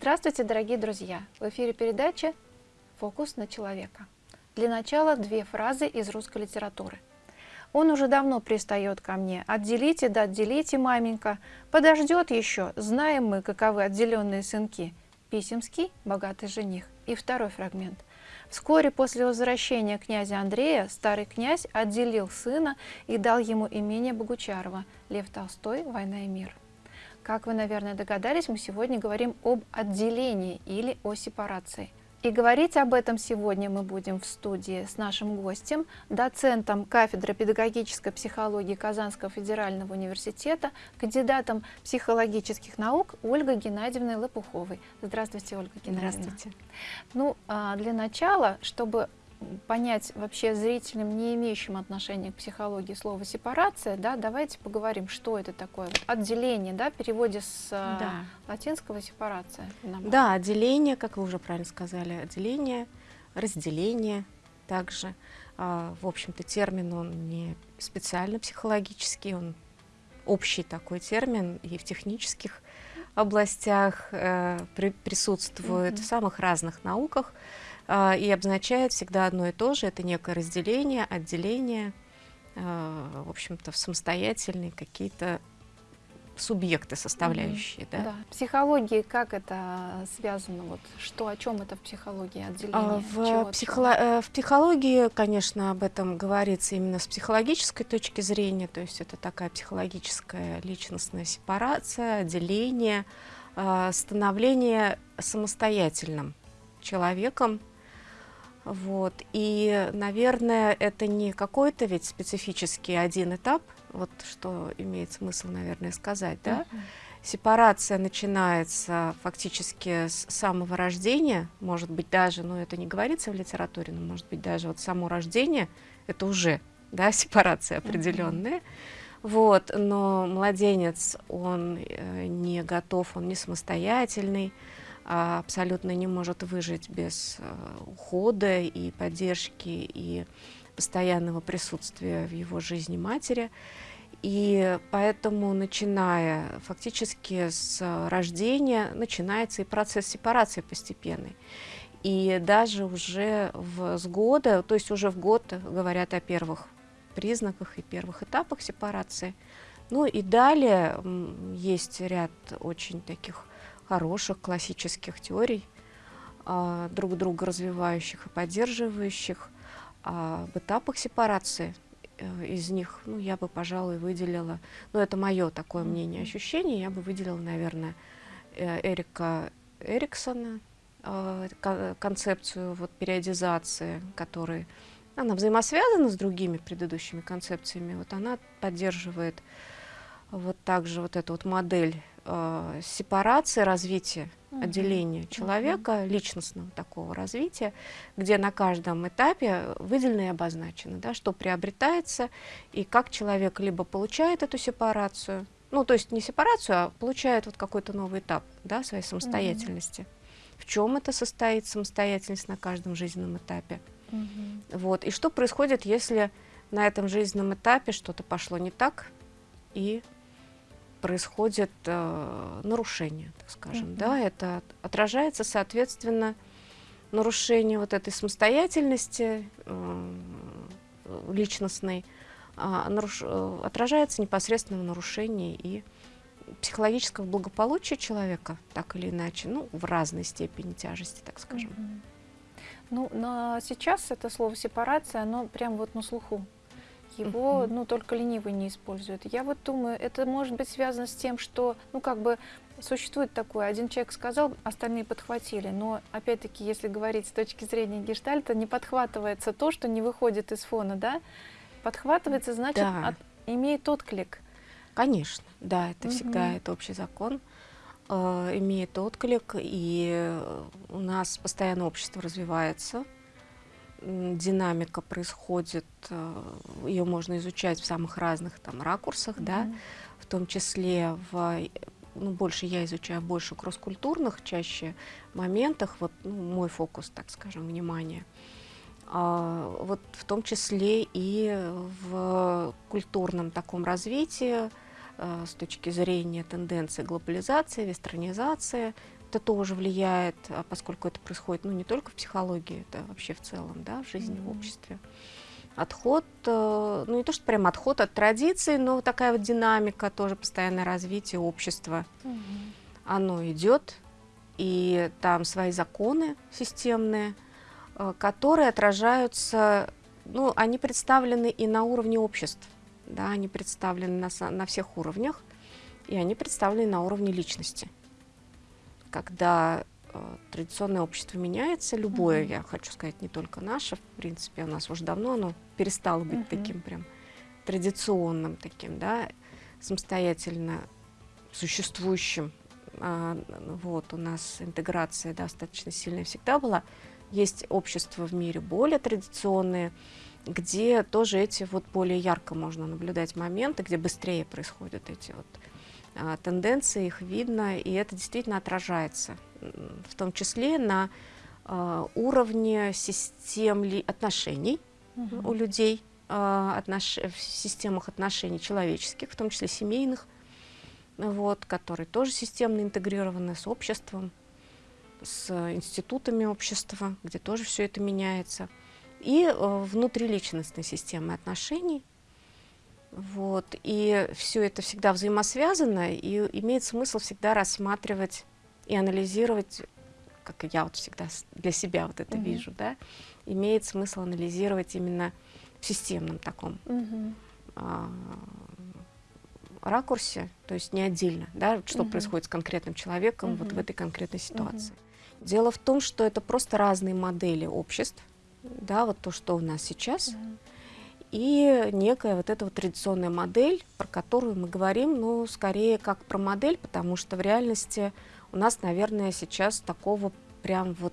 Здравствуйте, дорогие друзья! В эфире передача «Фокус на человека». Для начала две фразы из русской литературы. Он уже давно пристает ко мне. Отделите, да отделите, маменька. Подождет еще. Знаем мы, каковы отделенные сынки. Писемский, богатый жених. И второй фрагмент. Вскоре после возвращения князя Андрея старый князь отделил сына и дал ему имение Богучарова. Лев Толстой «Война и мир». Как вы, наверное, догадались, мы сегодня говорим об отделении или о сепарации. И говорить об этом сегодня мы будем в студии с нашим гостем, доцентом кафедры педагогической психологии Казанского федерального университета, кандидатом психологических наук Ольгой Геннадьевной Лопуховой. Здравствуйте, Ольга Геннадьевна. Здравствуйте. Ну, а, для начала, чтобы понять вообще зрителям, не имеющим отношения к психологии, слово сепарация, да, давайте поговорим, что это такое. Вот отделение, да, в переводе с а, да. латинского сепарация. Да, отделение, как вы уже правильно сказали, отделение, разделение также. А, в общем-то, термин, он не специально психологический, он общий такой термин и в технических областях э, при, присутствует, mm -hmm. в самых разных науках. А, и обозначает всегда одно и то же, это некое разделение, отделение, а, в общем-то, в самостоятельные какие-то субъекты составляющие. Mm -hmm. да? Да. Психологии, как это связано? Вот, что, о чем это в психологии отделение? А, в, психоло э, в психологии, конечно, об этом говорится именно с психологической точки зрения, то есть это такая психологическая личностная сепарация, отделение, становление самостоятельным человеком, вот. И, наверное, это не какой-то ведь специфический один этап, вот что имеет смысл, наверное, сказать, да? Uh -huh. Сепарация начинается фактически с самого рождения, может быть даже, ну это не говорится в литературе, но может быть даже вот само рождение, это уже, да, сепарация определенная. Uh -huh. Вот, но младенец, он э, не готов, он не самостоятельный, абсолютно не может выжить без э, ухода и поддержки и постоянного присутствия в его жизни матери. И поэтому, начиная фактически с рождения, начинается и процесс сепарации постепенный. И даже уже в, с года, то есть уже в год говорят о первых признаках и первых этапах сепарации. Ну и далее есть ряд очень таких хороших классических теорий, а, друг друга развивающих и поддерживающих. А в этапах сепарации э, из них, ну, я бы, пожалуй, выделила, ну, это мое такое мнение, ощущение, я бы выделила, наверное, э, Эрика Эриксона, э, концепцию вот, периодизации, которая она взаимосвязана с другими предыдущими концепциями, вот она поддерживает вот также вот эту вот модель э, сепарации, развития, угу. отделения человека, угу. личностного такого развития, где на каждом этапе выделено и обозначено, да, что приобретается и как человек либо получает эту сепарацию, ну, то есть не сепарацию, а получает вот какой-то новый этап да, своей самостоятельности. Угу. В чем это состоит самостоятельность на каждом жизненном этапе? Угу. Вот. И что происходит, если на этом жизненном этапе что-то пошло не так, и происходит э, нарушение, так скажем, mm -hmm. да, это отражается, соответственно, нарушение вот этой самостоятельности э, личностной, э, наруш, отражается непосредственно в нарушении и психологического благополучия человека, так или иначе, ну, в разной степени тяжести, так скажем. Mm -hmm. Ну, но сейчас это слово сепарация, оно прям вот на слуху его, ну, только ленивый не использует. Я вот думаю, это может быть связано с тем, что, ну, как бы существует такое, один человек сказал, остальные подхватили, но, опять-таки, если говорить с точки зрения гештальта, не подхватывается то, что не выходит из фона, да? Подхватывается, значит, да. от, имеет отклик. Конечно, да, это угу. всегда это общий закон э, имеет отклик, и у нас постоянно общество развивается, динамика происходит, э, ее можно изучать в самых разных там ракурсах, mm -hmm. да, в том числе в ну, больше я изучаю больше кросс-культурных чаще моментах, вот ну, мой фокус, так скажем, внимания. А, вот в том числе и в культурном таком развитии, а, с точки зрения тенденции глобализации, вестернизации, это тоже влияет, а поскольку это происходит ну, не только в психологии, это вообще в целом, да, в жизни, mm-hmm. в обществе. Отход, э, ну не то, что прям отход от традиций, но такая вот динамика, тоже постоянное развитие общества. Mm-hmm. Оно идет, и там свои законы системные, э, которые отражаются, ну, они представлены и на уровне обществ, да, они представлены на, на всех уровнях, и они представлены на уровне личности когда э, традиционное общество меняется, любое, mm-hmm. я хочу сказать, не только наше, в принципе, у нас уже давно оно перестало быть mm-hmm. таким прям традиционным таким, да, самостоятельно существующим. А, вот, у нас интеграция достаточно сильная всегда была. Есть общества в мире более традиционные, где тоже эти вот более ярко можно наблюдать моменты, где быстрее происходят эти вот тенденции, их видно, и это действительно отражается, в том числе на а, уровне систем отношений угу. у людей, а, отнош... в системах отношений человеческих, в том числе семейных, вот, которые тоже системно интегрированы с обществом, с институтами общества, где тоже все это меняется, и э, внутриличностной системы отношений, вот. И все это всегда взаимосвязано, и имеет смысл всегда рассматривать и анализировать, как я вот всегда для себя вот это -hmm. вижу, да, имеет смысл анализировать именно в системном таком -hmm. а, ракурсе, то есть не отдельно, да, что -hmm. происходит с конкретным человеком -hmm. вот в этой конкретной ситуации. -hmm. Дело в том, что это просто разные модели обществ, да, вот то, что у нас сейчас. -hmm и некая вот эта вот традиционная модель, про которую мы говорим, ну, скорее как про модель, потому что в реальности у нас, наверное, сейчас такого прям вот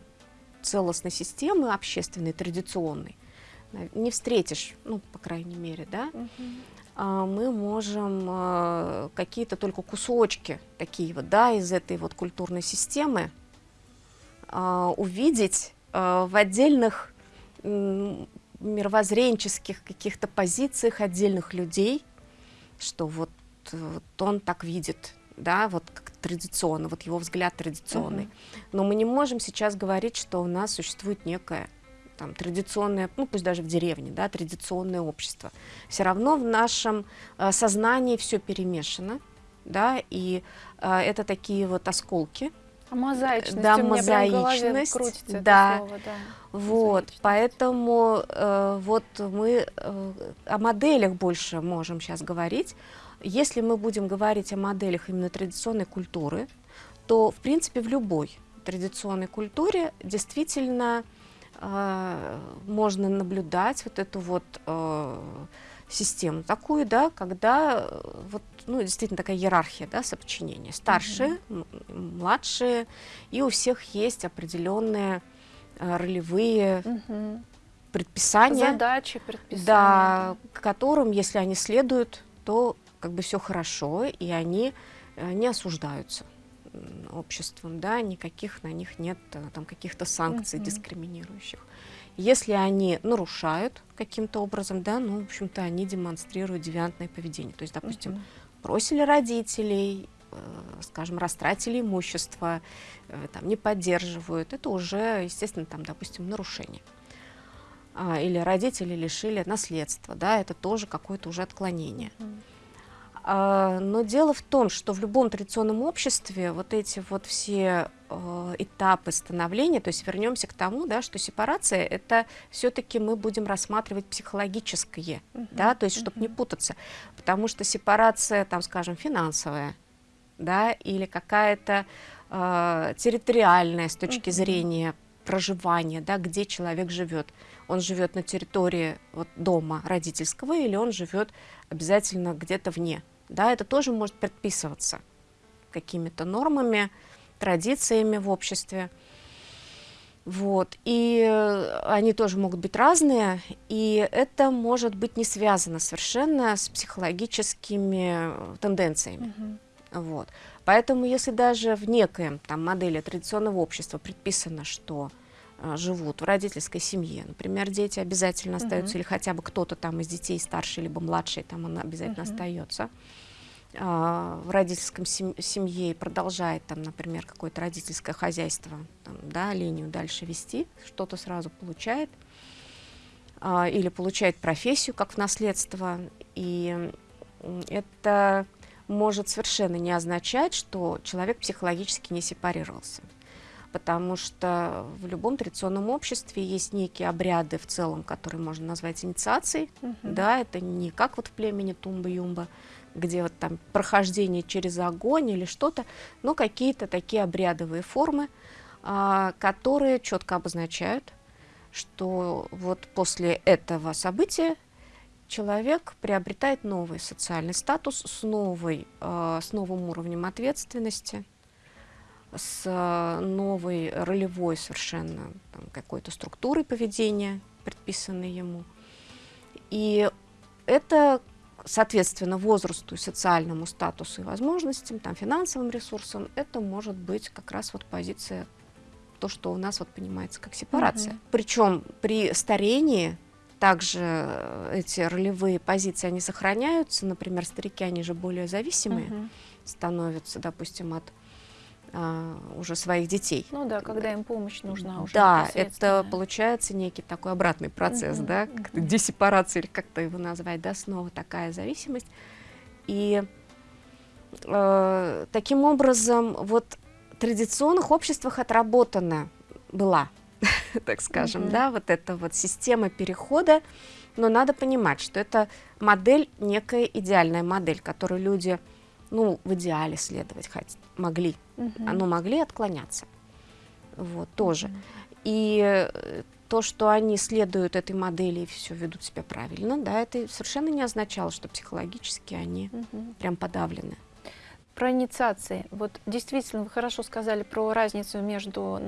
целостной системы общественной, традиционной, не встретишь, ну, по крайней мере, да, а, мы можем а, какие-то только кусочки такие вот, да, из этой вот культурной системы а, увидеть в отдельных мировоззренческих каких-то позициях отдельных людей, что вот, вот он так видит, да, вот как традиционно, вот его взгляд традиционный. -huh. Но мы не можем сейчас говорить, что у нас существует некое там, традиционное, ну пусть даже в деревне, да, традиционное общество. Все равно в нашем э, сознании все перемешано, да, и э, это такие вот осколки, мозаичность да, мозаичность, крутится да. Слово, да. Вот, поэтому э, вот мы э, о моделях больше можем сейчас говорить. Если мы будем говорить о моделях именно традиционной культуры, то, в принципе, в любой традиционной культуре действительно э, можно наблюдать вот эту вот э, систему такую, да, когда э, вот, ну, действительно такая иерархия, да, соподчинения. Старшие, угу. младшие, и у всех есть определенные э, ролевые угу. предписания. Задачи, предписания. Да, которым, если они следуют, то как бы все хорошо, и они э, не осуждаются обществом, да, никаких на них нет там каких-то санкций угу. дискриминирующих. Если они нарушают каким-то образом, да, ну, в общем-то, они демонстрируют девиантное поведение. То есть, допустим, uh -huh. Бросили родителей, э, скажем, растратили имущество, э, там, не поддерживают, это уже, естественно, там, допустим, нарушение. А, или родители лишили наследства, да, это тоже какое-то уже отклонение. Uh -huh. А, но дело в том, что в любом традиционном обществе вот эти вот все э, этапы становления, то есть вернемся к тому, да, что сепарация это все-таки мы будем рассматривать психологическое, uh -huh, да, то есть чтобы uh -huh. не путаться, потому что сепарация, там, скажем, финансовая, да, или какая-то э, территориальная с точки uh -huh. зрения проживания, да, где человек живет. Он живет на территории вот, дома родительского или он живет обязательно где-то вне да, это тоже может предписываться какими-то нормами, традициями в обществе. Вот. И они тоже могут быть разные, и это может быть не связано совершенно с психологическими тенденциями. Uh -huh. Вот. Поэтому если даже в некоем там, модели традиционного общества предписано, что живут в родительской семье, например, дети обязательно остаются, -huh. или хотя бы кто-то там из детей старший либо младший, там он обязательно -huh. остается. а, в родительском семье и продолжает там, например, какое-то родительское хозяйство, там, да, линию дальше вести, что-то сразу получает, а, или получает профессию как в наследство, и это может совершенно не означать, что человек психологически не сепарировался. Потому что в любом традиционном обществе есть некие обряды в целом, которые можно назвать инициацией. -huh. Да, это не как вот в племени Тумба-Юмба, где вот там прохождение через огонь или что-то, но какие-то такие обрядовые формы, а, которые четко обозначают, что вот после этого события человек приобретает новый социальный статус с, новой, э, с новым уровнем ответственности, с новой ролевой совершенно какой-то структурой поведения, предписанной ему. И это соответственно, возрасту, социальному статусу и возможностям, там, финансовым ресурсам, это может быть как раз вот позиция, то, что у нас вот понимается как сепарация. -hmm. Причем при старении также э, эти ролевые позиции, они сохраняются, например, старики, они же более зависимые -hmm. становятся, допустим, от а, уже своих детей. Ну да, когда им помощь нужна уже. Да, это получается некий такой обратный процесс, угу, да, угу. десепарация или как-то его назвать, да, снова такая зависимость. И э, таким образом вот в традиционных обществах отработана была, так скажем, угу. да, вот эта вот система перехода, но надо понимать, что это модель, некая идеальная модель, которую люди ну, в идеале следовать хоть, могли, угу. но могли отклоняться, вот, тоже. Угу. И э, то, что они следуют этой модели и все ведут себя правильно, да, это совершенно не означало, что психологически они угу. прям подавлены. Про инициации. Вот действительно, вы хорошо сказали про разницу между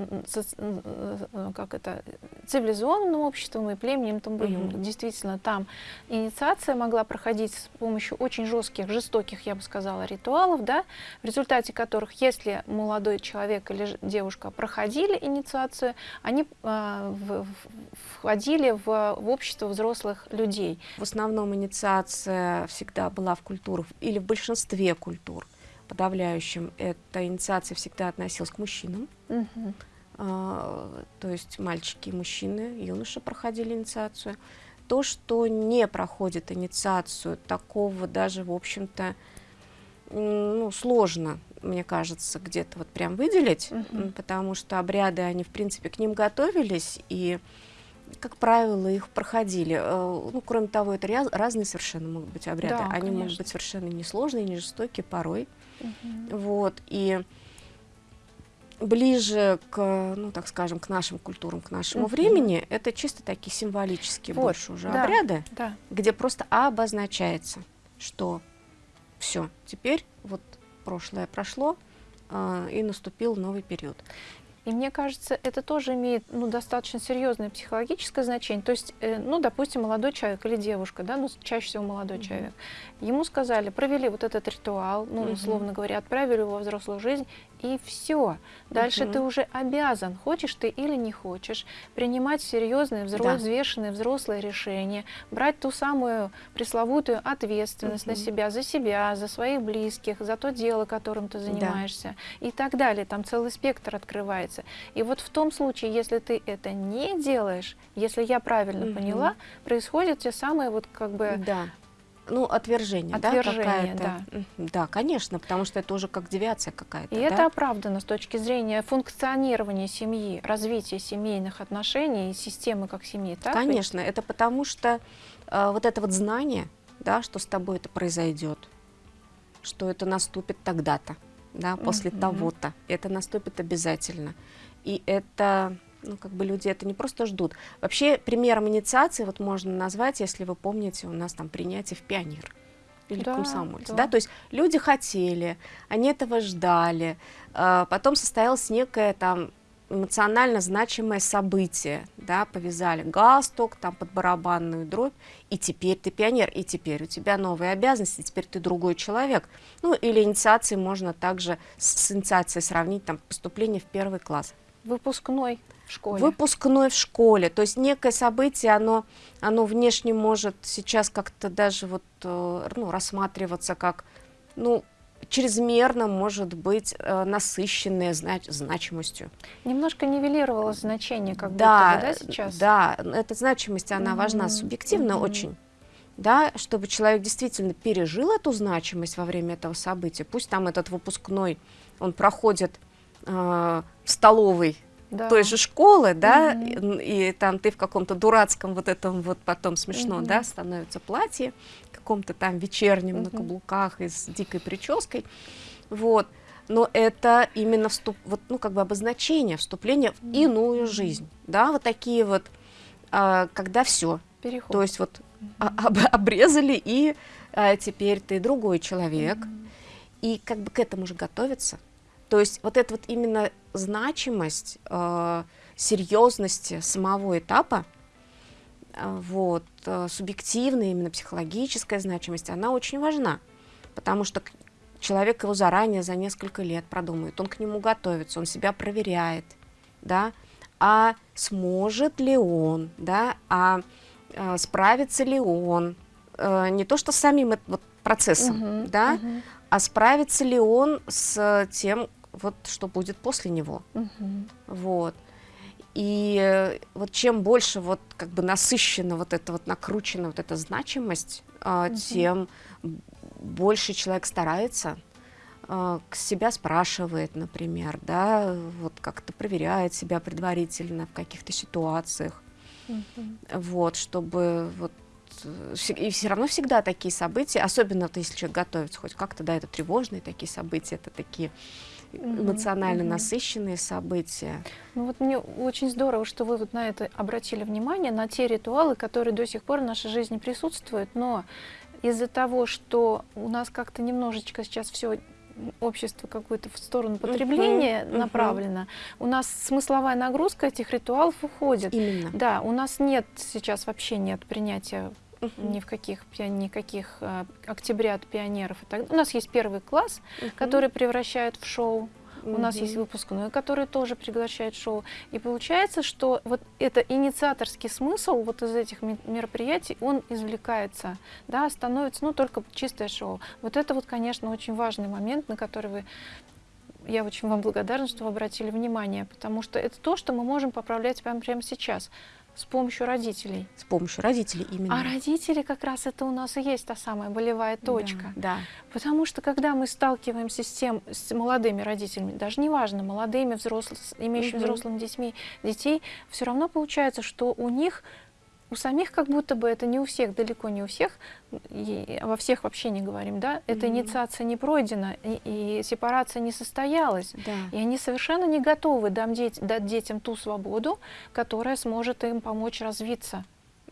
как это, цивилизованным обществом и племенем Тамбуюм. Mm -hmm. Действительно, там инициация могла проходить с помощью очень жестких, жестоких, я бы сказала, ритуалов, да, в результате которых, если молодой человек или девушка проходили инициацию, они э, в, входили в, в общество взрослых людей. В основном инициация всегда была в культурах или в большинстве культур подавляющем эта инициация всегда относилась к мужчинам. Угу. А, то есть мальчики и мужчины, юноши проходили инициацию. То, что не проходит инициацию, такого даже, в общем-то, ну, сложно, мне кажется, где-то вот прям выделить, угу. потому что обряды, они, в принципе, к ним готовились, и, как правило, их проходили. Э, ну, кроме того, это разные совершенно могут быть обряды. Да, они конечно. могут быть совершенно несложные, не жестокие порой. Угу. Вот, и ближе к, ну, так скажем, к нашим культурам, к нашему угу. времени, это чисто такие символические вот, больше уже да, обряды, да. где просто обозначается, что все, теперь вот прошлое прошло, э, и наступил новый период. И мне кажется, это тоже имеет ну, достаточно серьезное психологическое значение. То есть, э, ну, допустим, молодой человек или девушка, да, ну, чаще всего молодой mm -hmm. человек, ему сказали, провели вот этот ритуал, ну, условно говоря, отправили его во взрослую жизнь, и все. Дальше угу. ты уже обязан, хочешь ты или не хочешь, принимать серьезные, взро да. взвешенные взрослые решения, брать ту самую пресловутую ответственность угу. на себя, за себя, за своих близких, за то дело, которым ты занимаешься да. и так далее. Там целый спектр открывается. И вот в том случае, если ты это не делаешь, если я правильно угу. поняла, происходит те самые вот как бы да ну, отвержение, отвержение да, да. Да, конечно, потому что это уже как девиация какая-то. И да? это оправдано с точки зрения функционирования семьи, развития семейных отношений и системы как семьи, так Конечно, ведь? это потому что э, вот это вот знание, да, что с тобой это произойдет, что это наступит тогда-то, да, после mm -hmm. того-то, это наступит обязательно. И это ну, как бы люди это не просто ждут. Вообще, примером инициации вот можно назвать, если вы помните, у нас там принятие в пионер или да, комсомольце, да. да, то есть люди хотели, они этого ждали, а, потом состоялось некое там эмоционально значимое событие, да, повязали галстук, там под барабанную дробь, и теперь ты пионер, и теперь у тебя новые обязанности, теперь ты другой человек. Ну, или инициации можно также с инициацией сравнить, там, поступление в первый класс. Выпускной в школе. Выпускной в школе. То есть некое событие, оно, оно внешне может сейчас как-то даже вот, э, ну, рассматриваться как ну, чрезмерно может быть э, насыщенная знач значимостью. Немножко нивелировалось значение, как да, будто бы, да, сейчас? Да, эта значимость, она mm -hmm. важна субъективно mm -hmm. очень, да, чтобы человек действительно пережил эту значимость во время этого события. Пусть там этот выпускной, он проходит э, в столовой да. той же школы, да, mm -hmm. и, и там ты в каком-то дурацком вот этом вот потом смешно, mm -hmm. да, становится платье, каком-то там вечернем mm -hmm. на каблуках и с дикой прической, вот. Но это именно вступ, вот, ну, как бы обозначение, вступление в иную жизнь, да, вот такие вот, а, когда все, Переход. то есть вот об, обрезали, и а, теперь ты другой человек, и как бы к этому же готовиться. То есть вот эта вот именно значимость, э, серьезности самого этапа, э, вот, э, субъективная, именно психологическая значимость, она очень важна, потому что человек его заранее за несколько лет продумает, он к нему готовится, он себя проверяет, да, а сможет ли он, да, а э, справится ли он, э, не то что с самим вот, процессом, -huh, да, -huh. а справится ли он с тем, вот что будет после него. Угу. Вот. И э, вот чем больше вот как бы насыщена вот эта вот накручена вот эта значимость, угу. тем больше человек старается, э, себя спрашивает, например, да, вот как-то проверяет себя предварительно в каких-то ситуациях, угу. вот, чтобы вот э, и все равно всегда такие события, особенно вот, если человек готовится хоть как-то, да, это тревожные такие события, это такие эмоционально угу. насыщенные события. Ну вот мне очень здорово, что вы вот на это обратили внимание, на те ритуалы, которые до сих пор в нашей жизни присутствуют, но из-за того, что у нас как-то немножечко сейчас все общество какое-то в сторону потребления -huh, направлено, -huh. у нас смысловая нагрузка этих ритуалов уходит. Именно. Да, у нас нет сейчас вообще нет принятия Uh -huh. ни в каких, никаких э, октябрят пионеров. И так. У нас есть первый класс, uh -huh. который превращает в шоу. У mm нас есть выпускной, который тоже приглашает шоу. И получается, что вот это инициаторский смысл вот из этих мероприятий, он извлекается, да, становится, ну, только чистое шоу. Вот это вот, конечно, очень важный момент, на который вы я очень вам благодарна, что вы обратили внимание, потому что это то, что мы можем поправлять прямо, прямо сейчас. С помощью родителей. С помощью родителей именно. А родители как раз это у нас и есть та самая болевая точка. Да, да. Потому что когда мы сталкиваемся с тем, с молодыми родителями, даже неважно, молодыми, взрослыми, имеющими угу. взрослыми детьми, детей, все равно получается, что у них у самих как будто бы это не у всех, далеко не у всех, и во всех вообще не говорим, да, эта mm -hmm. инициация не пройдена, и, и сепарация не состоялась, да. и они совершенно не готовы дам деть, дать детям ту свободу, которая сможет им помочь развиться.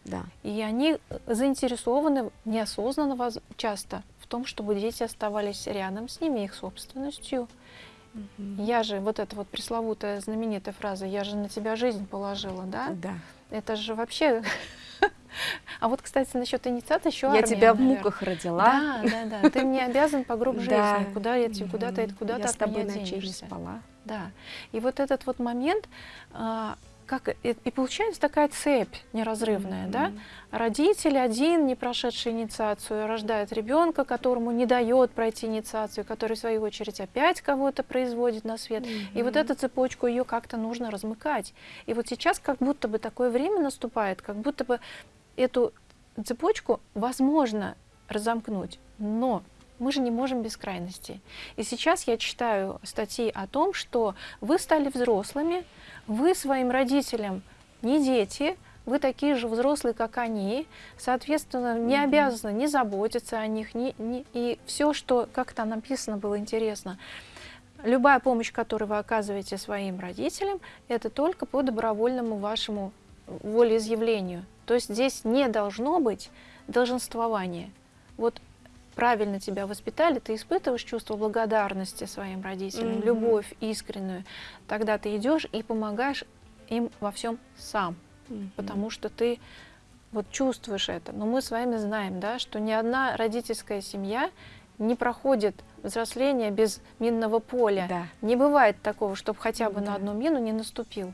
Да. И они заинтересованы неосознанно часто в том, чтобы дети оставались рядом с ними, их собственностью. Угу. Я же, вот эта вот пресловутая знаменитая фраза, я же на тебя жизнь положила, да? Да. Это же вообще... А вот, кстати, насчет инициации еще Я тебя в муках родила. Да, да, да. Ты мне обязан по гроб жизни. Куда я тебе, куда ты, куда ты от меня денешься. спала. Да. И вот этот вот момент, а, как, и, и получается такая цепь неразрывная, mm -hmm. да? Родитель один, не прошедший инициацию, рождает ребенка, которому не дает пройти инициацию, который, в свою очередь, опять кого-то производит на свет. Mm -hmm. И вот эту цепочку, ее как-то нужно размыкать. И вот сейчас как будто бы такое время наступает, как будто бы эту цепочку возможно разомкнуть, но мы же не можем без крайностей. И сейчас я читаю статьи о том, что вы стали взрослыми, вы своим родителям не дети, вы такие же взрослые, как они, соответственно, не обязаны не заботиться о них, не, не, и все, что, как там написано, было интересно, любая помощь, которую вы оказываете своим родителям, это только по добровольному вашему волеизъявлению. То есть здесь не должно быть долженствования. Вот правильно тебя воспитали, ты испытываешь чувство благодарности своим родителям, mm -hmm. любовь искреннюю, тогда ты идешь и помогаешь им во всем сам, mm -hmm. потому что ты вот чувствуешь это. Но мы с вами знаем, да, что ни одна родительская семья не проходит взросление без минного поля. Да. Не бывает такого, чтобы хотя бы да. на одну мину не наступил.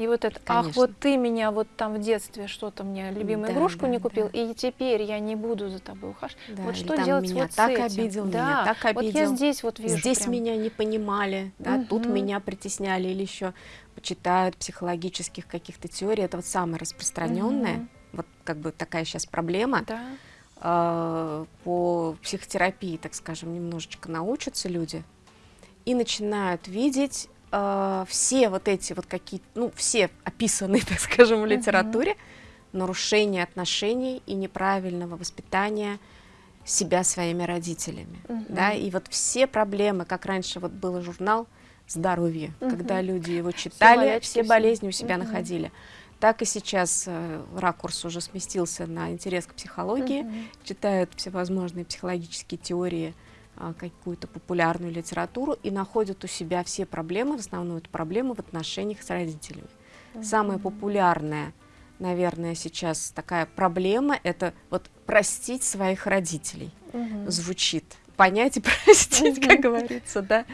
И вот это, ах, Конечно. вот ты меня вот там в детстве что-то мне любимую Да, игрушку да, не купил, да. и теперь я не буду за тобой ухаживать. Да, вот что там делать меня вот с так этим? обидел, да. меня так Вот я обидел. здесь вот вижу Здесь прям. меня не понимали, да, тут Мгм. меня притесняли или еще почитают психологических каких-то теорий. Это вот самое распространенное, Мгм. вот как бы такая сейчас проблема. Да. А, по психотерапии, так скажем, немножечко научатся люди и начинают видеть а, все вот эти вот какие ну, все описанные, так скажем, в литературе нарушения отношений и неправильного воспитания себя своими родителями. Да, Мгм. и вот все проблемы, как раньше вот был журнал «Здоровье», когда Мгм. люди его читали, болячки, все все. болезни у себя Мгм. находили. Так и сейчас э, ракурс уже сместился на интерес к психологии, Мгм. читают всевозможные психологические теории, а, какую-то популярную литературу и находят у себя все проблемы, в основном это проблемы в отношениях с родителями. Самая Мгм. популярная, наверное, сейчас такая проблема – это вот простить своих родителей. Мгм. Звучит. Понять и простить, как Мгм. говорится, да.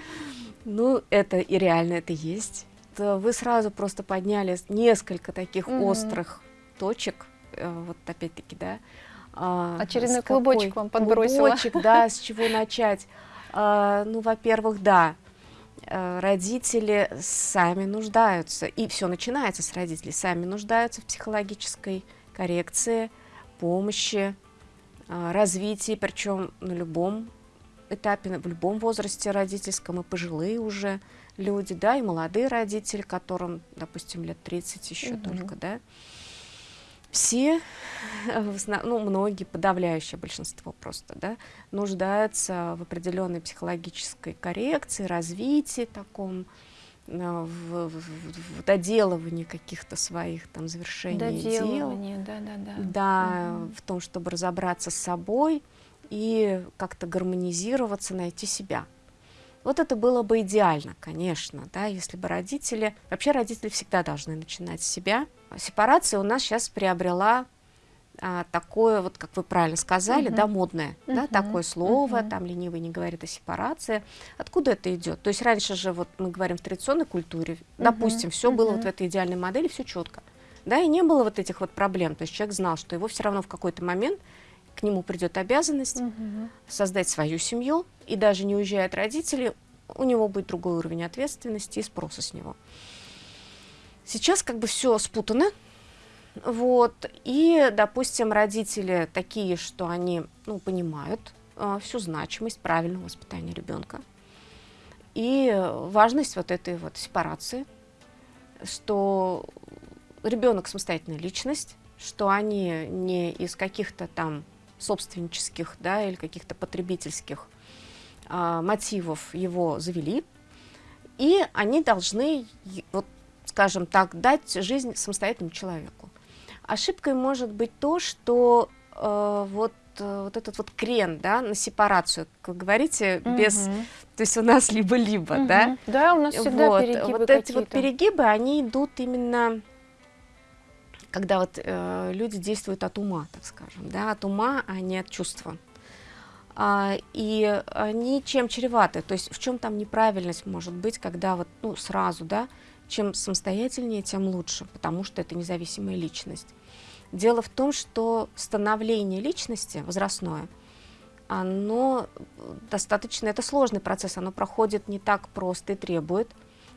Ну, это и реально это есть. Вы сразу просто подняли несколько таких Мгм. острых точек, э, вот опять-таки, да. А, Очередной какой- клубочек вам подбросила. Клубочек, да, с чего начать. А, Ну, во-первых, да, э, родители сами нуждаются, и все начинается с родителей, сами нуждаются в психологической коррекции, помощи, а, развитии, причем на любом этапе, в любом возрасте родительском, и пожилые уже люди, да, и молодые родители, которым, допустим, лет 30 еще Мгм. только, да. Все, э, ну, многие, подавляющее большинство просто, да, нуждаются в определенной психологической коррекции, развитии таком, э, в, в- в- доделывании каких-то своих там завершений дел. Доделывание, да-да-да. Да, Мгм. в том, чтобы разобраться с собой и как-то гармонизироваться, найти себя. Вот это было бы идеально, конечно, да, если бы родители... Вообще родители всегда должны начинать с себя. Сепарация у нас сейчас приобрела а, такое, вот как вы правильно сказали, Мгм. да, модное, да, Мгм. такое слово, Мгм. там ленивый не говорит о сепарации. Откуда это идет? То есть раньше же, вот мы говорим в традиционной культуре, допустим, все было вот в этой идеальной модели, все четко. Да, и не было вот этих вот проблем. То есть человек знал, что его все равно в какой-то момент к нему придет обязанность Мгм. создать свою семью, и даже не уезжая от родителей, у него будет другой уровень ответственности и спроса с него. Сейчас как бы все спутано, вот, и, допустим, родители такие, что они, ну, понимают э, всю значимость правильного воспитания ребенка и важность вот этой вот сепарации, что ребенок самостоятельная личность, что они не из каких-то там собственнических, да, или каких-то потребительских а, мотивов его завели, и они должны, вот, скажем так, дать жизнь самостоятельному человеку. Ошибкой может быть то, что э, вот, э, вот этот вот крен, да, на сепарацию, как говорите, без, Мгм. то есть у нас либо-либо, да, Мгм. Да, у нас всегда вот, перегибы вот эти вот перегибы, они идут именно, когда вот э, люди действуют от ума, так скажем, да, от ума, а не от чувства. А, и они чем чреваты, то есть в чем там неправильность может быть, когда вот, ну, сразу, да, чем самостоятельнее, тем лучше, потому что это независимая личность. Дело в том, что становление личности возрастное, оно достаточно, это сложный процесс, оно проходит не так просто и требует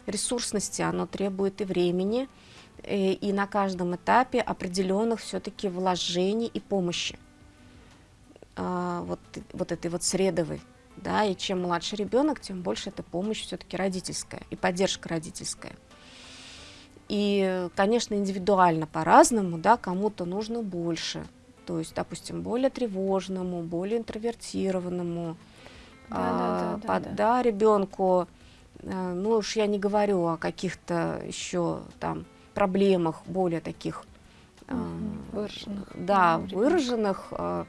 ресурсности, оно требует и времени, и на каждом этапе определенных все-таки вложений и помощи а, вот, вот этой вот средовой. Да, и чем младше ребенок, тем больше эта помощь все-таки родительская и поддержка родительская. И, конечно, индивидуально по-разному, да, кому-то нужно больше. То есть, допустим, более тревожному, более интровертированному, а, Да-да-да-да-да. под- да, ребенку, э, ну уж я не говорю о каких-то еще там проблемах более таких Мгм. Выраженных, да, выраженных, э,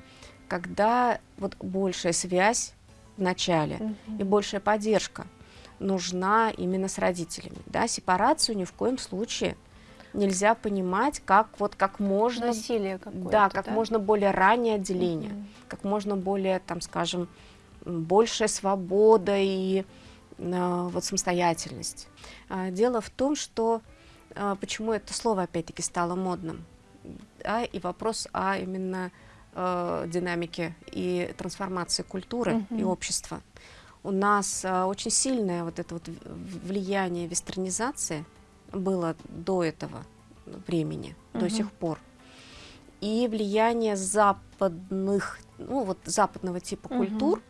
когда вот большая связь в начале Мгм. и большая поддержка нужна именно с родителями. Да, сепарацию ни в коем случае нельзя понимать как вот как можно, Насилие да, как можно более раннее отделение, Мгм. как можно более, там, скажем, большая свобода и э, вот самостоятельность. А, Дело в том, что а, почему это слово опять-таки стало модным, да, и вопрос о именно э, динамике и трансформации культуры mm -hmm. и общества. У нас э, очень сильное вот это вот влияние вестернизации было до этого времени, mm -hmm. до сих пор. И влияние западных, ну вот западного типа mm -hmm. культур,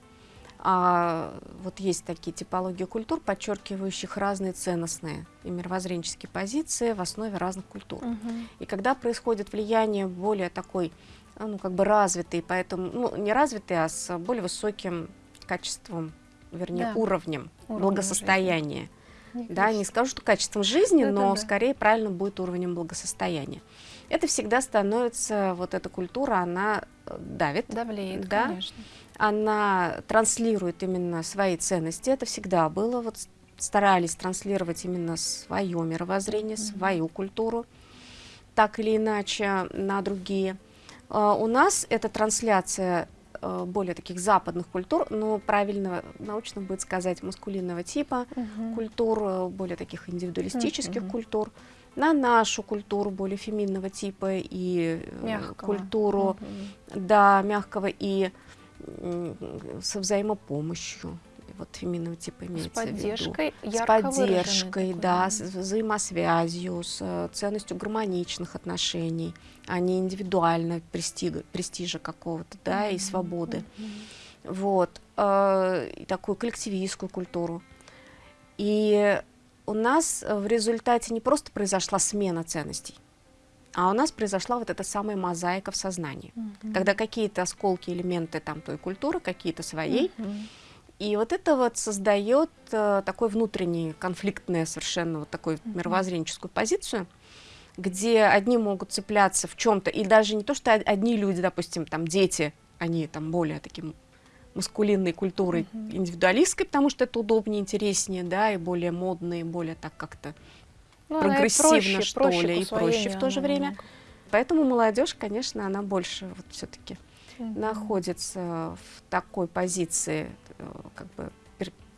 а, вот есть такие типологии культур, подчеркивающих разные ценностные и мировоззренческие позиции в основе разных культур. Угу. И когда происходит влияние более такой, а, ну, как бы развитый, поэтому, ну, не развитый, а с более высоким качеством, вернее, да. уровнем Уровень благосостояния. Не да, не скажу, что качеством жизни, да, но да, да. скорее правильно будет уровнем благосостояния. Это всегда становится, вот эта культура, она э, давит. Давлеет, да? конечно она транслирует именно свои ценности. Это всегда было. Вот старались транслировать именно свое мировоззрение, mm -hmm. свою культуру, так или иначе на другие. Uh, у нас эта трансляция uh, более таких западных культур, но правильно научно будет сказать маскулинного типа uh -huh. культур, э, более таких индивидуалистических -huh. культур, на нашу культуру более феминного типа и э, мягкого. культуру, -huh. да, мягкого и со взаимопомощью, вот феминного типа имеется с поддержкой, в виду. С поддержкой, да, с взаимосвязью, с э, ценностью гармоничных отношений, а не индивидуально престига, престижа какого-то, да, mm -hmm. и свободы. Mm -hmm. Вот, э, и такую коллективистскую культуру. И у нас в результате не просто произошла смена ценностей, а у нас произошла вот эта самая мозаика в сознании, mm -hmm. когда какие-то осколки, элементы там той культуры, какие-то своей, mm -hmm. и вот это вот создает э, такой внутренний, конфликтную совершенно вот такую mm -hmm. мировоззренческую позицию, где одни могут цепляться в чем-то, и даже не то, что одни люди, допустим, там дети, они там более таким маскулинной культурой, -hmm. индивидуалистской, потому что это удобнее, интереснее, да, и более модные, более так как-то ну, прогрессивно, проще, что проще ли, и проще в то же время. Много. Поэтому молодежь, конечно, она больше вот все-таки mm -hmm. находится в такой позиции, э, как бы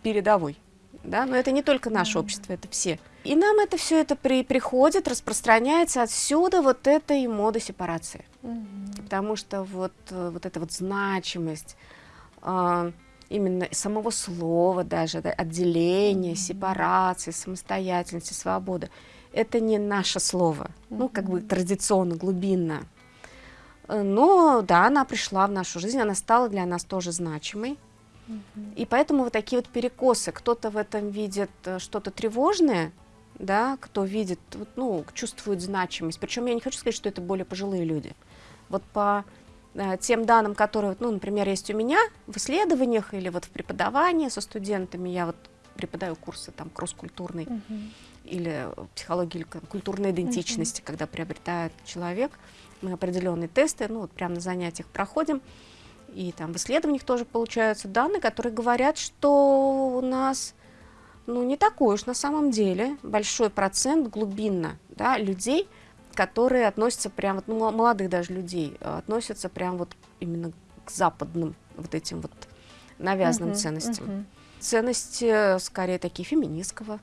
передовой. Да? Но это не только наше mm -hmm. общество, это все. И нам это все это при, приходит, распространяется отсюда вот эта и мода сепарации. Mm -hmm. Потому что вот, э, вот эта вот значимость, э, именно самого слова даже, да, отделения, сепарации, самостоятельности, свободы. Это не наше слово, ну, как бы традиционно, глубинно. Э, но, да, она пришла в нашу жизнь, она стала для нас тоже значимой. И поэтому вот такие вот перекосы, кто-то в этом видит э, что-то тревожное, да, кто видит, ну, чувствует значимость. Причем я не хочу сказать, что это более пожилые люди. Вот по тем данным, которые, ну, например, есть у меня в исследованиях или вот в преподавании со студентами, я вот преподаю курсы там кросс-культурной -huh. или психологии или культурной идентичности, -huh. когда приобретает человек, мы определенные тесты, ну, вот прямо на занятиях проходим, и там в исследованиях тоже получаются данные, которые говорят, что у нас, ну, не такой уж на самом деле большой процент глубинно, да, людей, которые относятся прям, вот, ну, молодых даже людей, э, относятся прям вот именно к западным вот этим вот навязанным uh -huh, ценностям. Uh -huh. Ценности скорее такие феминистского uh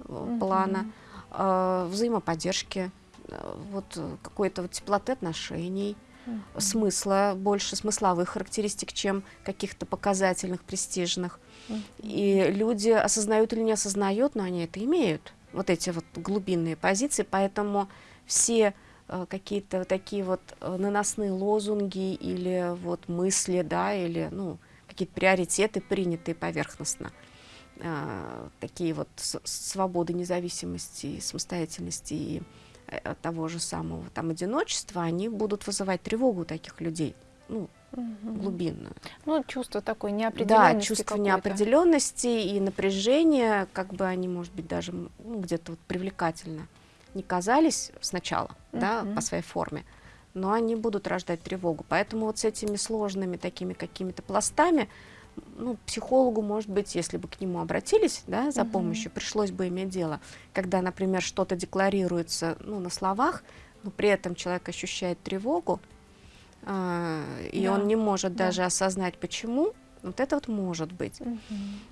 э, -huh. плана, э, взаимоподдержки, э, вот какой-то вот теплоты отношений, uh -huh. смысла, больше смысловых характеристик, чем каких-то показательных, престижных. Uh -huh. И люди осознают или не осознают, но они это имеют, вот эти вот глубинные позиции, поэтому все э, какие-то такие вот э, наносные лозунги или вот мысли, да, или, ну, какие-то приоритеты, принятые поверхностно, э, такие вот свободы, независимости, самостоятельности и того же самого там одиночества, они будут вызывать тревогу у таких людей, ну, угу. глубинную. Ну, чувство такой неопределенности. Да, чувство неопределенности и напряжения, как бы они, может быть, даже ну, где-то вот привлекательно не казались сначала, uh -huh. да, по своей форме, но они будут рождать тревогу. Поэтому вот с этими сложными такими какими-то пластами, ну, психологу, может быть, если бы к нему обратились, да, за -huh. помощью, пришлось бы иметь дело. Когда, например, что-то декларируется, ну, на словах, но при этом человек ощущает тревогу, э, и да. он не может да. даже осознать, почему, вот это вот может быть. -huh.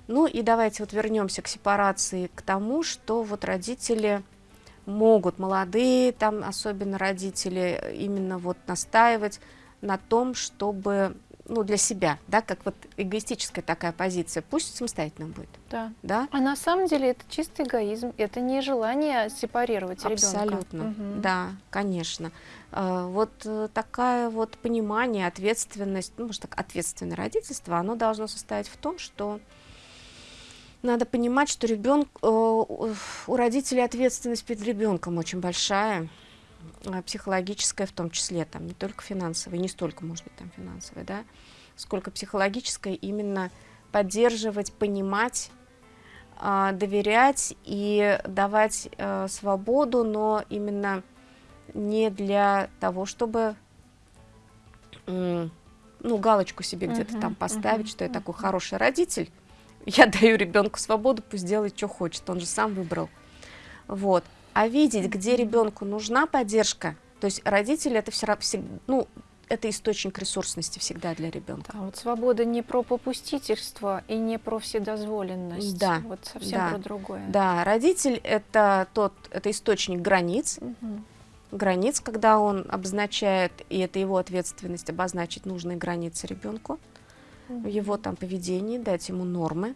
Ну и давайте вот вернемся к сепарации, к тому, что вот родители могут молодые, там особенно родители, именно вот настаивать на том, чтобы ну, для себя, да, как вот эгоистическая такая позиция, пусть самостоятельно будет. Да. да? А на самом деле это чистый эгоизм, это не желание сепарировать ребенка. Абсолютно, угу. да, конечно. А, вот э, такая вот понимание, ответственность, ну, может так, ответственное родительство, оно должно состоять в том, что надо понимать, что ребенок, э, у родителей ответственность перед ребенком очень большая, а, психологическая в том числе, там не только финансовая, не столько, может быть, там финансовая, да, сколько психологическая, именно поддерживать, понимать, а, доверять и давать э, свободу, но именно не для того, чтобы ну, галочку себе где-то там поставить, что я такой хороший родитель, я даю ребенку свободу, пусть делает, что хочет, он же сам выбрал. Вот. А видеть, где ребенку нужна поддержка, то есть родители это все равно, ну, это источник ресурсности всегда для ребенка. А вот свобода не про попустительство и не про вседозволенность. Да. Вот совсем да. про другое. Да, родитель это тот, это источник границ. Угу. Границ, когда он обозначает, и это его ответственность обозначить нужные границы ребенку в его там поведении, дать ему нормы.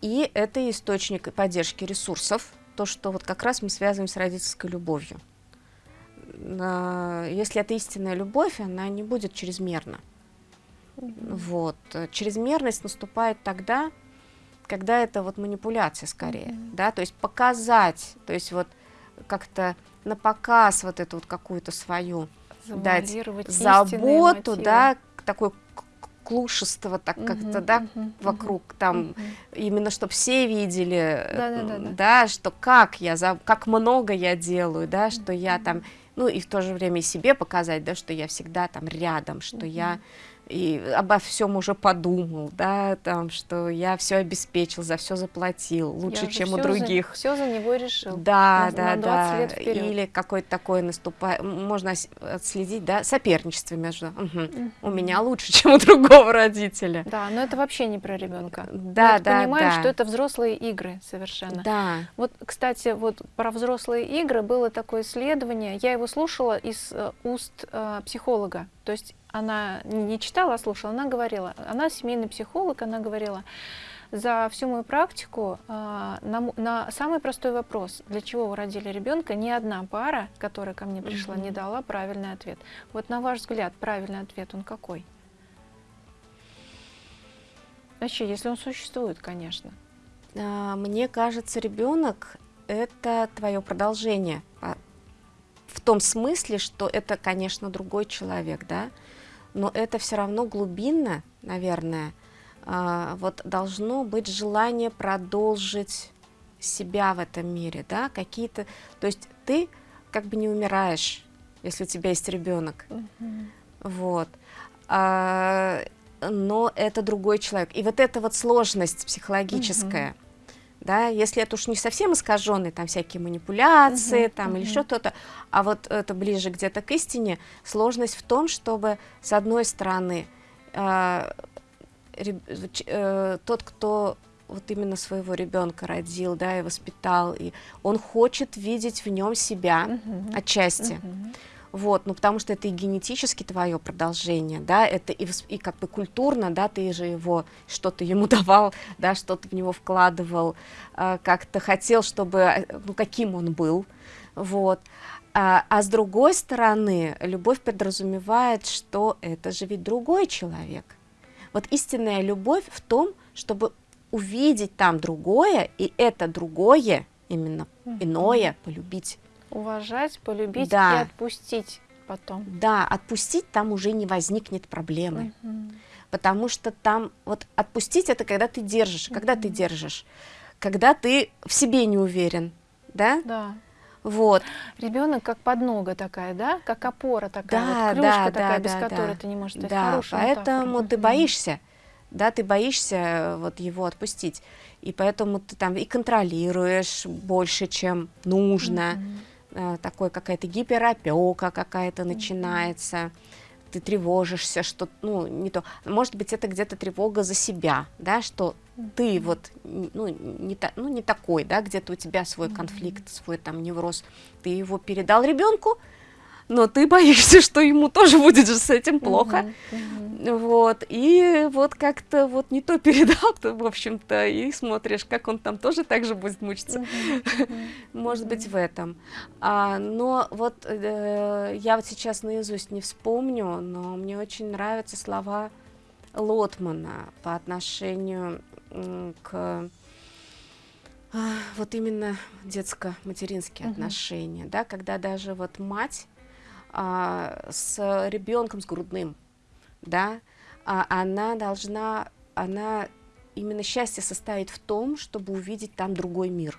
И это источник поддержки ресурсов, то, что вот как раз мы связываем с родительской любовью. Если это истинная любовь, она не будет чрезмерна. Mm-hmm. Вот. Чрезмерность наступает тогда, когда это вот манипуляция скорее, mm-hmm. да, то есть показать, то есть вот как-то на показ вот эту вот какую-то свою дать заботу, да, такой клушество так как-то, да, вокруг там, именно чтобы все видели, да, да, что как я, как много я делаю, да, что я там, ну и в то же время и себе показать, да, что я всегда там рядом, что я и обо всем уже подумал, да, там, что я все обеспечил, за все заплатил, лучше, я чем у других. За, все за него решил. Да, на, да, на да. Лет Или какой-то такой наступает, можно отследить, да, соперничество между, угу. Угу. у меня лучше, чем у другого родителя. Да, но это вообще не про ребенка. Да, Мы да, понимаем, да. что это взрослые игры совершенно. Да. Вот, кстати, вот про взрослые игры было такое исследование, я его слушала из э, уст э, психолога, то есть она не читала, а слушала, она говорила, она семейный психолог, она говорила, за всю мою практику э, на, на самый простой вопрос, для чего вы родили ребенка, ни одна пара, которая ко мне пришла, mm -hmm. не дала правильный ответ. Вот на ваш взгляд, правильный ответ он какой? Вообще, если он существует, конечно. А, мне кажется, ребенок это твое продолжение. В том смысле, что это, конечно, другой человек, да, но это все равно глубинно, наверное, а, вот должно быть желание продолжить себя в этом мире, да, какие-то, то есть ты как бы не умираешь, если у тебя есть ребенок, uh -huh. вот, а, но это другой человек, и вот эта вот сложность психологическая, uh -huh да, если это уж не совсем искаженные, там всякие манипуляции, -huh, там -huh. или что-то, а вот это ближе где-то к истине, сложность в том, чтобы с одной стороны э, э, тот, кто вот именно своего ребенка родил, да, и воспитал, и он хочет видеть в нем себя -huh. отчасти. -huh вот, ну потому что это и генетически твое продолжение, да, это и, и как бы культурно, да, ты же его, что-то ему давал, да, что-то в него вкладывал, э, как-то хотел, чтобы, э, ну, каким он был, вот, а, а с другой стороны, любовь подразумевает, что это же ведь другой человек, вот истинная любовь в том, чтобы увидеть там другое, и это другое, именно иное, полюбить. Уважать, полюбить да. и отпустить потом. Да, отпустить там уже не возникнет проблемы. Угу. Потому что там, вот отпустить это когда ты держишь. Угу. Когда ты держишь? Когда ты в себе не уверен, да? Да. Вот. Ребенок как поднога такая, да? Как опора такая, да, вот клюшка да, такая, да, без да, которой да. ты не можешь стать да, хорошим. поэтому ты боишься, да, ты боишься э, вот его отпустить. И поэтому ты там и контролируешь больше, чем нужно. Mm -hmm такой какая-то гиперопека какая-то начинается, ты тревожишься, что, ну, не то, может быть, это где-то тревога за себя, да, что ты вот, ну, не, та, ну, не такой, да, где-то у тебя свой конфликт, свой там невроз, ты его передал ребенку, но ты боишься, что ему тоже будет же с этим плохо, uh-huh, uh-huh. вот, и вот как-то вот не то передал, то, в общем-то, и смотришь, как он там тоже так же будет мучиться, uh-huh, uh-huh. может быть, в этом, а, но вот э, я вот сейчас наизусть не вспомню, но мне очень нравятся слова Лотмана по отношению к а, вот именно детско-материнские uh-huh. отношения, да, когда даже вот мать с ребенком с грудным, да, а, она должна, она именно счастье состоит в том, чтобы увидеть там другой мир.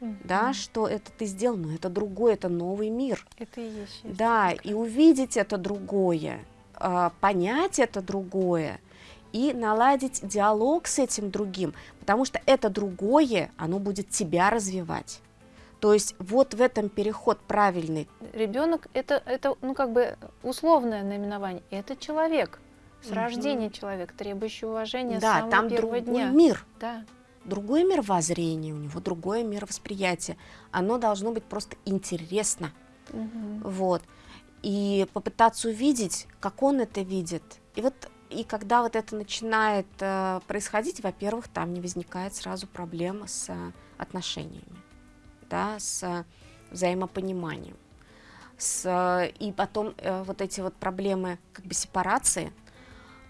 Mm-hmm. Да, что это ты сделал, но это другой, это новый мир. Это и есть счастье. Да, и увидеть это другое, а, понять это другое и наладить диалог с этим другим, потому что это другое, оно будет тебя развивать. То есть вот в этом переход правильный. Ребенок это, это ну, как бы условное наименование. Это человек, с угу. рождения человек, требующий уважения да, с самого там первого другой дня. мир. Да. Другой мировоззрение у него, другое мировосприятие. Оно должно быть просто интересно. Угу. Вот. И попытаться увидеть, как он это видит. И вот и когда вот это начинает э, происходить, во-первых, там не возникает сразу проблема с э, отношениями да, с взаимопониманием. С, и потом э, вот эти вот проблемы как бы сепарации,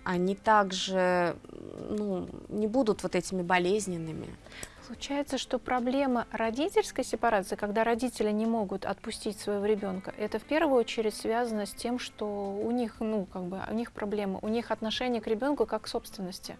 они также ну, не будут вот этими болезненными. Получается, что проблема родительской сепарации, когда родители не могут отпустить своего ребенка, это в первую очередь связано с тем, что у них, ну, как бы, у них проблема, у них отношение к ребенку как к собственности.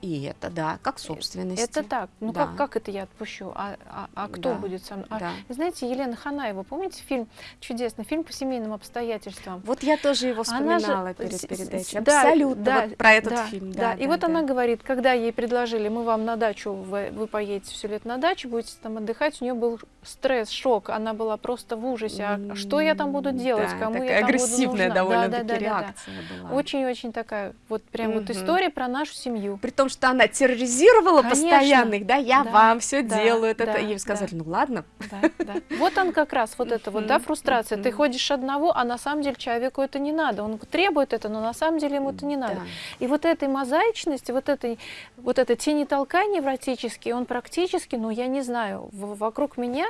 И это, да, как собственность. Это так. Ну да. как, как это я отпущу? А, а, а кто да. будет со мной? А, да. Знаете, Елена Ханаева, помните фильм, чудесный фильм по семейным обстоятельствам? Вот я тоже его вспоминала же, перед передачей. Да, Абсолютно да, вот про этот да, фильм. Да, да, и да, вот да. она говорит, когда ей предложили, мы вам на дачу, вы, вы поедете все лет на дачу, будете там отдыхать, у нее был стресс, шок, она была просто в ужасе. А что я там буду делать? Да, Кому я там агрессивная довольно-таки да, да, реакция да, была. Очень-очень такая, вот прям угу. вот история про нашу семью. При том, что она терроризировала Конечно. постоянных, да, я да, вам все да, делаю, да, это, ей сказали, да. ну ладно. Да, да. Вот он как раз, вот это вот, да, фрустрация. Ты ходишь одного, а на самом деле человеку это не надо. Он требует это, но на самом деле ему это не надо. И вот этой мозаичности, вот этой, вот это тени толкай невротический, он практически, ну я не знаю, вокруг меня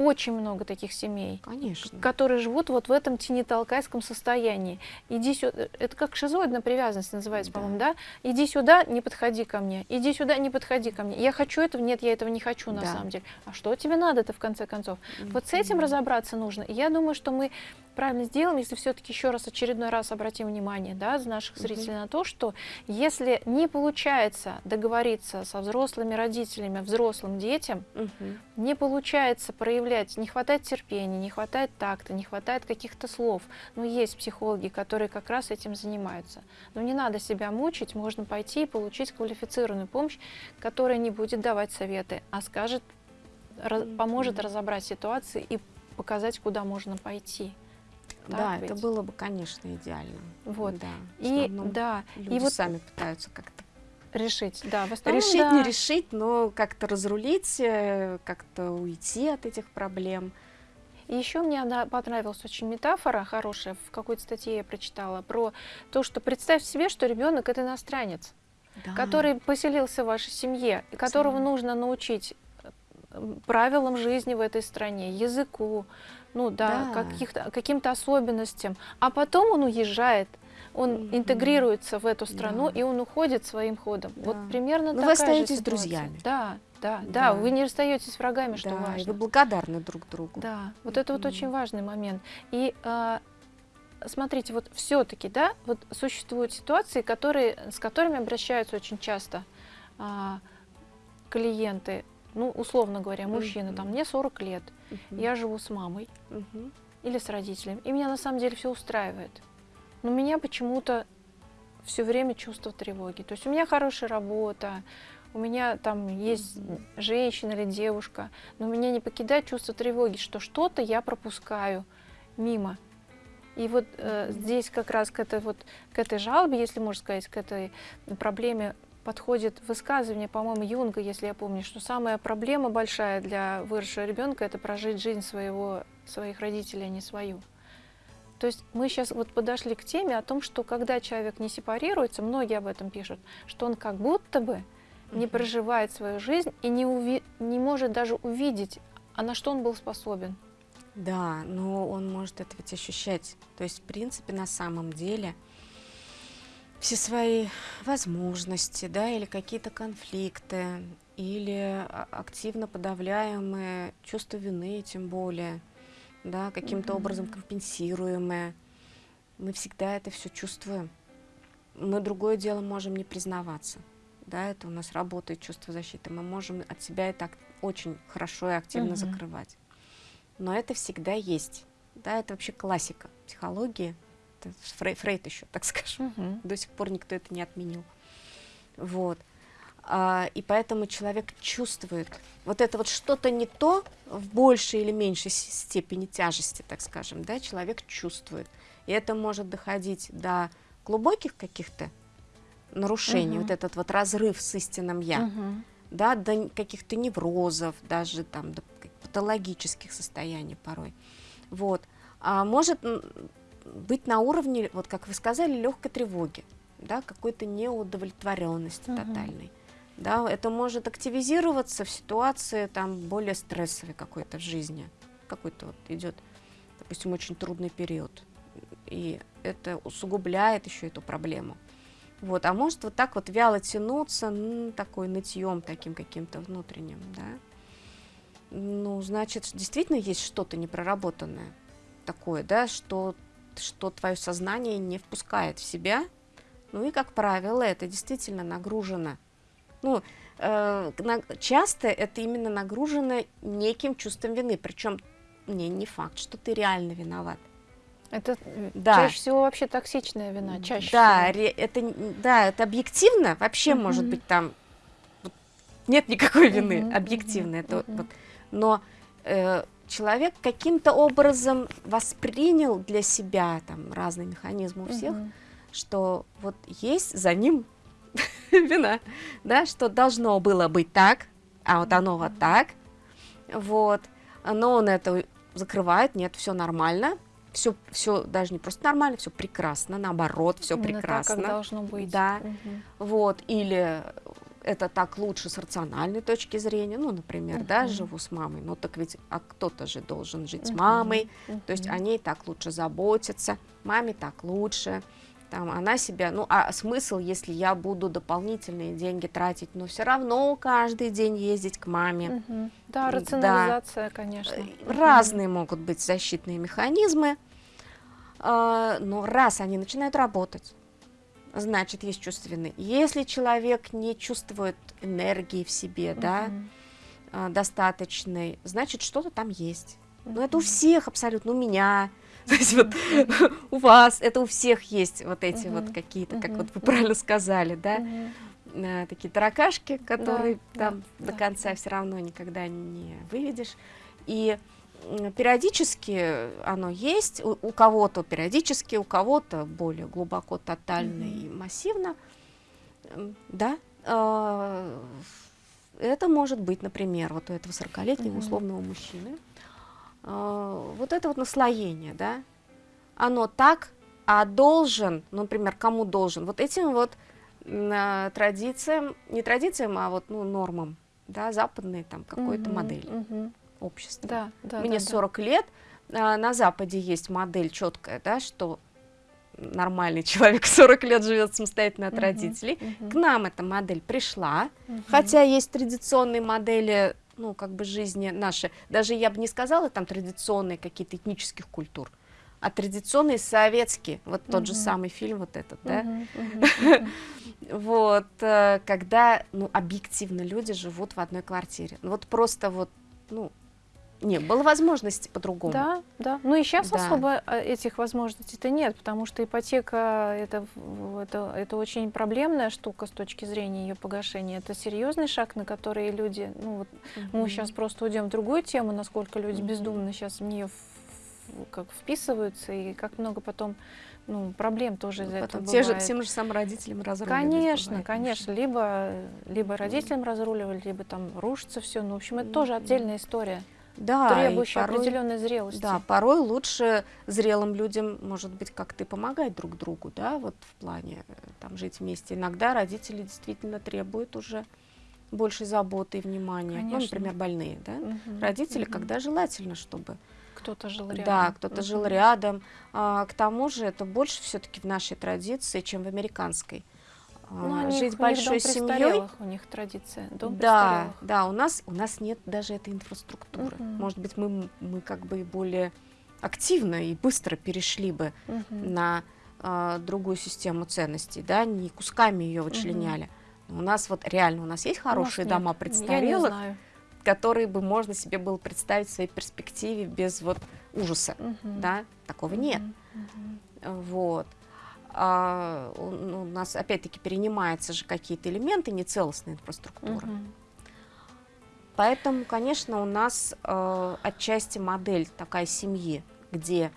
очень много таких семей, Конечно. которые живут вот в этом тенитолкайском состоянии. Иди сюда, это как шизоидная привязанность называется, да. по-моему, да? Иди сюда, не подходи ко мне. Иди сюда, не подходи ко мне. Я хочу этого, нет, я этого не хочу на да. самом деле. А что тебе надо-то в конце концов? Mm-hmm. Вот с этим разобраться нужно. И я думаю, что мы правильно сделаем, если все-таки еще раз очередной раз обратим внимание, да, наших зрителей mm-hmm. на то, что если не получается договориться со взрослыми родителями, взрослым детям, mm-hmm. не получается проявлять проявлять, не хватает терпения, не хватает такта, не хватает каких-то слов. Но есть психологи, которые как раз этим занимаются. Но не надо себя мучить, можно пойти и получить квалифицированную помощь, которая не будет давать советы, а скажет, поможет разобрать ситуации и показать, куда можно пойти. да, ведь? это было бы, конечно, идеально. Вот. Да, и да, люди и вот сами пытаются как-то Решить, да. В основном, решить, да. не решить, но как-то разрулить, э, как-то уйти от этих проблем. И еще мне понравилась очень метафора хорошая, в какой-то статье я прочитала, про то, что представь себе, что ребенок это иностранец, да. который поселился в вашей семье, и которого Абсолютно. нужно научить э, правилам жизни в этой стране, языку, ну да, да. каким-то особенностям. А потом он уезжает, он mm-hmm. интегрируется в эту страну, да. и он уходит своим ходом. Да. Вот примерно Но такая вы остаетесь же друзьями. Да, да, да, да, вы не расстаетесь с врагами, что да, важно. И вы благодарны друг другу. Да, вот это вот очень важный момент. И а, смотрите, вот все-таки, да, вот существуют ситуации, которые, с которыми обращаются очень часто а, клиенты, ну, условно говоря, мужчины, mm-hmm. там, мне 40 лет, mm-hmm. я живу с мамой mm-hmm. или с родителями, и меня на самом деле все устраивает. Но меня почему-то все время чувство тревоги. То есть у меня хорошая работа, у меня там есть женщина или девушка, но меня не покидает чувство тревоги, что что-то я пропускаю мимо. И вот э, здесь как раз к этой, вот, к этой жалобе, если можно сказать, к этой проблеме подходит высказывание, по-моему, Юнга, если я помню, что самая проблема большая для выросшего ребенка – это прожить жизнь своего, своих родителей, а не свою. То есть мы сейчас вот подошли к теме о том, что когда человек не сепарируется, многие об этом пишут, что он как будто бы не проживает свою жизнь и не, уви не может даже увидеть, а на что он был способен. Да, но он может это ведь ощущать. То есть, в принципе, на самом деле – все свои возможности, да, или какие-то конфликты, или активно подавляемые чувство вины, тем более, да, каким-то -hmm. образом компенсируемые. Мы всегда это все чувствуем. Мы другое дело можем не признаваться. Да, это у нас работает чувство защиты. Мы можем от себя это очень хорошо и активно -hmm. закрывать. Но это всегда есть. Да, это вообще классика психологии это Фрей, Фрейд еще, так скажем. Угу. До сих пор никто это не отменил. Вот. А, и поэтому человек чувствует вот это вот что-то не то в большей или меньшей степени тяжести, так скажем, да, человек чувствует. И это может доходить до глубоких каких-то нарушений, угу. вот этот вот разрыв с истинным «я», угу. да, до каких-то неврозов, даже там до патологических состояний порой. Вот. А может быть на уровне, вот как вы сказали, легкой тревоги, да, какой-то неудовлетворенности угу. тотальной. Да, это может активизироваться в ситуации там более стрессовой какой-то в жизни. Какой-то вот идет, допустим, очень трудный период. И это усугубляет еще эту проблему. Вот, а может вот так вот вяло тянуться, ну, такой нытьем таким каким-то внутренним, да. Ну, значит, действительно есть что-то непроработанное такое, да, что что твое сознание не впускает в себя. Ну и, как правило, это действительно нагружено. Ну, э, на, часто это именно нагружено неким чувством вины, причем не, не факт, что ты реально виноват. Это да. чаще всего вообще токсичная вина, чаще да, всего. это, да, это объективно, вообще угу. может быть там вот, нет никакой вины, угу, объективно. Угу, это, угу. Вот, но э, человек каким-то образом воспринял для себя, там разные механизмы у всех, угу. что вот есть за ним вина, да, что должно было быть так, а вот оно вот так, вот, но он это закрывает, нет, все нормально, все, все даже не просто нормально, все прекрасно, наоборот, все прекрасно. Так, как должно быть. Да, угу. вот, или это так лучше с рациональной точки зрения, ну, например, uh -huh. да, живу с мамой, ну, так ведь, а кто-то же должен жить uh -huh. с мамой, uh -huh. то есть о ней так лучше заботиться, маме так лучше, там, она себя, ну, а смысл, если я буду дополнительные деньги тратить, но все равно каждый день ездить к маме. -huh. Да, рационализация, да. конечно. Э, разные -huh. могут быть защитные механизмы, э, но раз они начинают работать, значит, есть чувственный. Если человек не чувствует энергии в себе, угу. да, а, достаточной, значит, что-то там есть. Угу. Но это у всех абсолютно, у меня, то есть вот у вас, это у всех есть вот эти вот какие-то, как вот вы правильно сказали, да, а, такие таракашки, которые там до конца все равно никогда не выведешь. И периодически оно есть, у, у кого-то периодически, у кого-то более глубоко, тотально mm -hmm. и массивно. Да, э, это может быть, например, вот у этого 40-летнего mm -hmm. условного мужчины, э, вот это вот наслоение, да, оно так, а должен, ну, например, кому должен, вот этим вот э, традициям, не традициям, а вот, ну, нормам, да, западной там какой-то -hmm. модели. -hmm общества. Да, да, Мне да, 40 да. лет, а, на Западе есть модель четкая, да, что нормальный человек 40 лет живет самостоятельно от -huh, родителей. -huh. К нам эта модель пришла, -huh. хотя есть традиционные модели, ну, как бы жизни наши, даже я бы не сказала там традиционные какие-то этнических культур, а традиционные советские, вот тот же самый фильм вот этот, да, вот, э, когда, ну, объективно люди живут в одной квартире, вот просто вот, ну, не было возможности по-другому. Да, да. Ну и сейчас да. особо э, этих возможностей-то нет, потому что ипотека это, это, это очень проблемная штука с точки зрения ее погашения. Это серьезный шаг, на который люди, ну вот угу. мы сейчас просто уйдем в другую тему, насколько люди угу. бездумно сейчас в нее как вписываются, и как много потом ну, проблем тоже из-за этого те бывает. же, Тем же самым родителям разруливать. Конечно, бывает, конечно. Либо, либо родителям разруливали, либо там рушится все. Ну, в общем, это тоже отдельная история, Да, и требующая порой- определенной зрелости. Да, порой лучше зрелым людям, может быть, как-то помогать друг другу, да, вот в плане э, там жить вместе. Иногда родители действительно требуют уже большей заботы и внимания. Ну, Конечно. например, больные, да. Мгм, Родители, мгм. когда желательно, чтобы кто-то жил рядом. да, кто-то жил Мгм. рядом. А, к тому же это больше все-таки в нашей традиции, чем в американской. А, Ну, они, жить них большой семьей. у них традиция. Дом Да, престарелых. да, у нас у нас нет даже этой инфраструктуры. Мгм. Может быть, мы мы как бы более активно и быстро перешли бы Мгм. на а, другую систему ценностей, да, не кусками ее вычленяли. Но У нас вот реально у нас есть нас хорошие нет. дома Я не престарелых, которые бы можно себе было представить в своей перспективе без вот ужаса, Мгм. да, такого нет. Мгм. Мгм. Вот. А, у, ну, у нас опять-таки перенимаются же какие-то элементы нецелостной инфраструктуры. Мгм. Поэтому, конечно, у нас э, отчасти модель такая семьи, где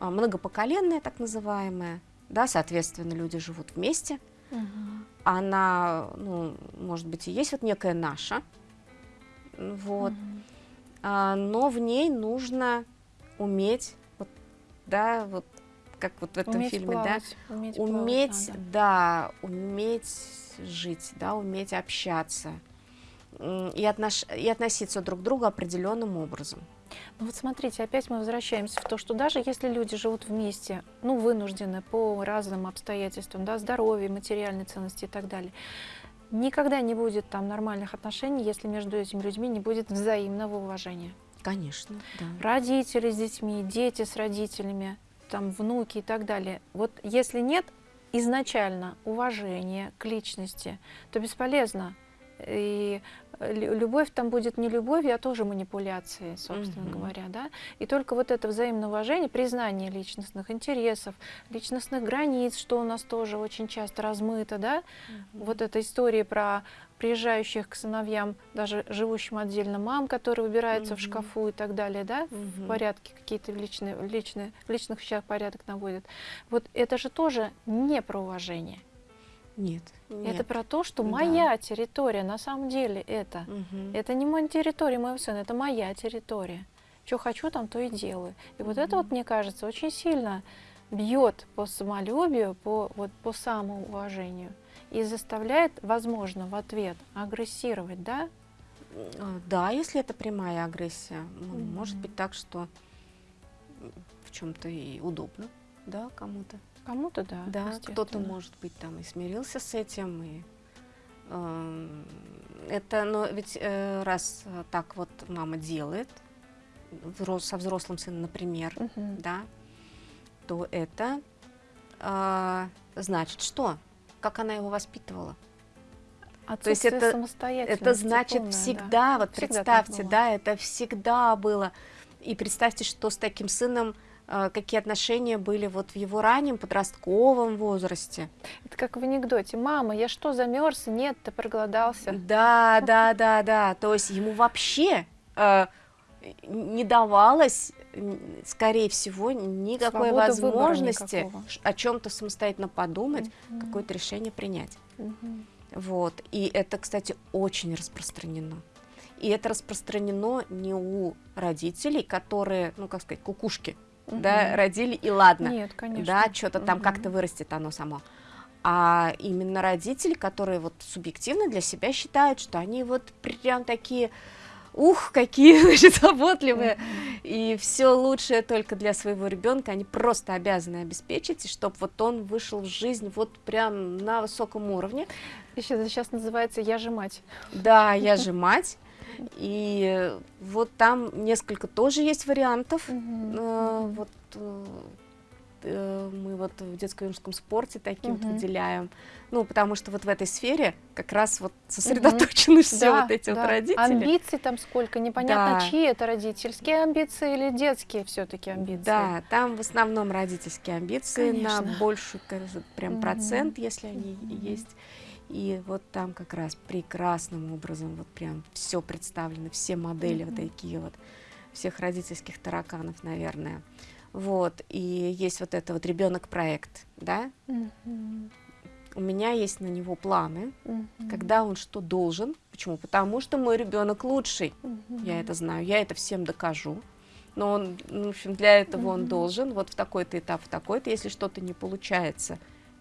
э, многопоколенная, так называемая, да, соответственно, люди живут вместе. Мгм. Она, ну, может быть, и есть вот некая наша, вот, Мгм. а, но в ней нужно уметь, вот, да, вот как вот в этом Уметь фильме, да, плавать, уметь, плавать уметь, надо. да, уметь жить, да, уметь общаться и, отнош... и относиться друг к другу определенным образом. Ну вот смотрите, опять мы возвращаемся в то, что даже если люди живут вместе, ну, вынуждены по разным обстоятельствам, да, здоровье, материальные ценности и так далее, никогда не будет там нормальных отношений, если между этими людьми не будет взаимного уважения. Конечно, да. Родители с детьми, дети с родителями, там внуки и так далее. Вот если нет изначально уважения к личности, то бесполезно. И э, лю- любовь там будет не любовью, а тоже манипуляцией, собственно Мгм. говоря, да. И только вот это взаимное уважение, признание личностных интересов, личностных границ, что у нас тоже очень часто размыто, да. Вот эта история про приезжающих к сыновьям, даже живущим отдельно мам, которые выбираются в Мгм. шкафу и так далее, да, в Мгм. порядке какие-то личные, личные, в личных вещах порядок наводят. Вот это же тоже не про уважение. Нет, Это нет. про то, что Да. моя территория, на самом деле это. Мгм. Это не моя территория моего сына, это моя территория. Что хочу, там то и делаю. И вот это вот, мне кажется, очень сильно бьет по самолюбию, по, вот, по самоуважению и заставляет, возможно, в ответ агрессировать, да? А, Да, если это прямая агрессия, ну, может быть так, что в чем-то и удобно, да, кому-то. Кому-то да. Да, кто-то, может быть, там и смирился с этим, и эм, это, но ведь э, раз э, так вот мама делает взрос- со взрослым сыном, например, Мгм. да, то это а, значит что? Как она его воспитывала? То есть это- Это значит полное, да. всегда, вот Всегда представьте, да, это всегда было. И представьте, что с таким сыном э, какие отношения были вот в его раннем подростковом возрасте. Это как в анекдоте. Мама, я что, замерз? Нет, ты проголодался. Да, да, да, да. То есть ему вообще э, не давалось, скорее всего, никакой выбора возможности о чем-то самостоятельно подумать, Мгм. какое-то решение принять. Мгм. Вот. И это, кстати, очень распространено. И это распространено не у родителей, которые, ну, как сказать, кукушки, да, Мгм. родили, и ладно, Нет, конечно. да, что-то там Мгм. как-то вырастет оно само. А именно родители, которые вот субъективно для себя считают, что они вот прям такие, ух, какие, значит, заботливые, Мгм. и все лучшее только для своего ребенка они просто обязаны обеспечить, и чтобы вот он вышел в жизнь вот прям на высоком уровне. Еще сейчас называется «Я же мать». Да, я же мать, и вот там несколько тоже есть вариантов. Э, Вот э, э, мы вот в детско-юношеском спорте таким вот Мгм. выделяем. Ну, потому что вот в этой сфере как раз вот сосредоточены все Да, вот эти вот да. родители. Амбиций там сколько, непонятно, Да. чьи это родительские амбиции или детские все-таки амбиции. Да, там в основном родительские амбиции на Конечно. больший кажется, прям Мгм. процент, если они Мгм. есть. И вот там как раз прекрасным образом вот прям все представлено, все модели вот Мгм. такие вот всех родительских тараканов, наверное. Вот, и есть вот это вот ребенок-проект, да, Мгм. у меня есть на него планы, Мгм. когда он что должен. Почему? Потому что мой ребенок лучший. Мгм. Я это знаю, я это всем докажу. Но он, ну, в общем, для этого он Мгм. должен вот в такой-то этап, в такой-то, если что-то не получается.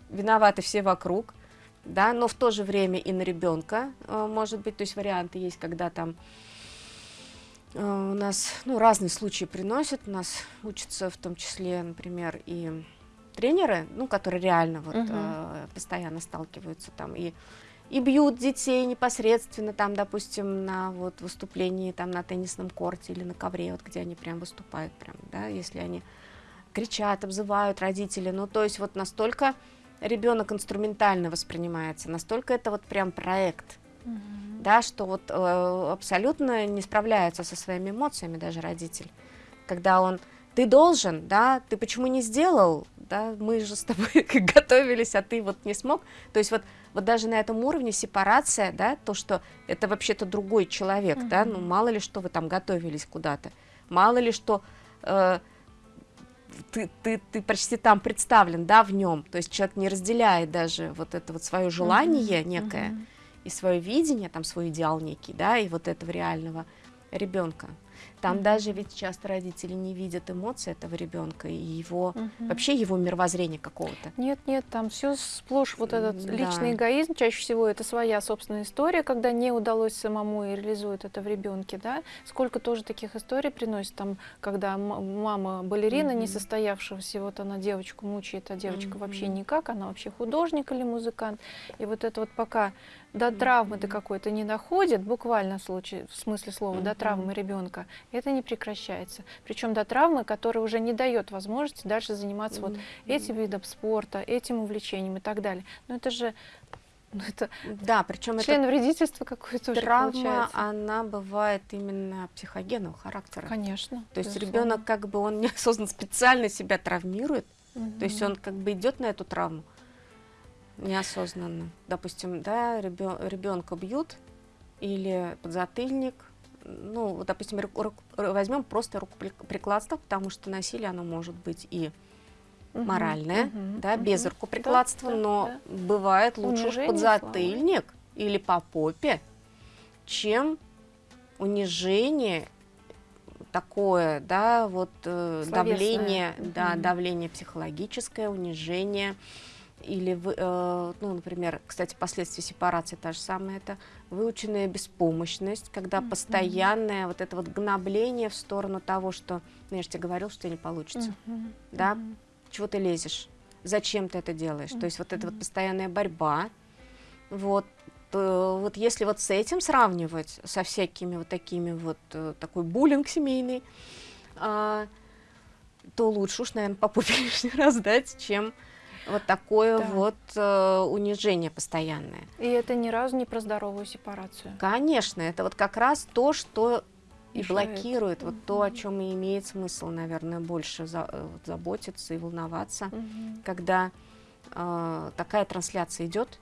Виноваты все вокруг, да, но в то же время и на ребенка может быть, то есть варианты есть, когда там э, у нас, ну, разные случаи приносят, у нас учатся в том числе, например, и тренеры, ну, которые реально вот э, постоянно сталкиваются там и и бьют детей непосредственно там, допустим, на вот выступлении там на теннисном корте или на ковре, вот где они прям выступают, прям, да, если они кричат, обзывают родителей, ну, то есть вот настолько ребенок инструментально воспринимается, настолько это вот прям проект, Мгм. да, что вот э, абсолютно не справляется со своими эмоциями даже родитель, когда он ты должен, да, ты почему не сделал, да, мы же с тобой готовились, а ты вот не смог, то есть вот вот даже на этом уровне сепарация, да, то, что это вообще-то другой человек, да, ну мало ли что вы там готовились куда-то, мало ли что э, ты, ты, ты почти там представлен, да, в нем, то есть человек не разделяет даже вот это вот свое желание Мгм. некое, Мгм. и свое видение, там свой идеал некий, да, и вот этого реального ребенка. Там Мгм. даже ведь часто родители не видят эмоций этого ребенка и его Мгм. вообще его мировоззрения какого-то. Нет, нет, там все сплошь вот этот М, личный да. эгоизм. Чаще всего это своя собственная история, когда не удалось самому и реализует это в ребенке, да. Сколько тоже таких историй приносит, там, когда мама балерина Мгм. несостоявшегося, вот она девочку мучает, а девочка вообще Мгм. никак, она вообще художник или музыкант. И вот это вот пока до травмы до какой-то не доходит, буквально в случае, в смысле слова, до травмы ребенка, это не прекращается. Причем до травмы, которая уже не дает возможности дальше заниматься вот этим видом спорта, этим увлечением и так далее. Но это же ну, это Да, причем это член вредительства какое-то травма, получается. она бывает именно психогенного характера. Конечно. То есть ребенок как бы он неосознанно специально себя травмирует, то есть он как бы идет на эту травму неосознанно. Допустим, да, ребенка бьют или подзатыльник. Ну, допустим, ру- ру- возьмем просто рукоприкладство, потому что насилие, оно может быть и Мгм, моральное, мгм, да, без мгм. рукоприкладства, Да, да, но да. бывает лучше уж подзатыльник или по попе, чем унижение такое, да, вот э, давление, да, Мгм. давление психологическое, унижение, или, вы- э, ну, например, кстати, последствия сепарации та же самая, это выученная беспомощность, когда Мгм. постоянное вот это вот гнобление в сторону того, что, ну, я же тебе говорил, что не получится, Мгм, да, мгм. чего ты лезешь, зачем ты это делаешь, то есть вот эта вот постоянная борьба, вот, то вот если вот с этим сравнивать, со всякими вот такими вот, э, такой буллинг семейный, а, то лучше уж, наверное, по попе лишний раз дать, чем вот такое Да. вот э, унижение постоянное. И это ни разу не про здоровую сепарацию. Конечно, это вот как раз то, что и Мешает. блокирует, вот то, о чем и имеет смысл, наверное, больше за- э, вот заботиться и волноваться. Мгм. когда э, такая трансляция идет,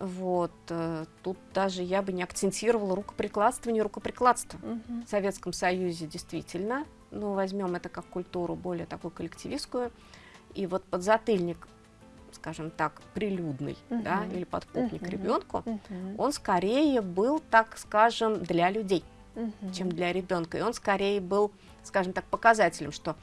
вот, э, тут даже я бы не акцентировала рукоприкладство, не рукоприкладство. Мгм. В Советском Союзе действительно, ну, возьмем это как культуру более такую коллективистскую, и вот подзатыльник, скажем так, прилюдный, да, Мгм. или подпопник Мгм. ребенку, Мгм. он скорее был, так скажем, для людей, Мгм. чем для ребенка. И он скорее был, скажем так, показателем, что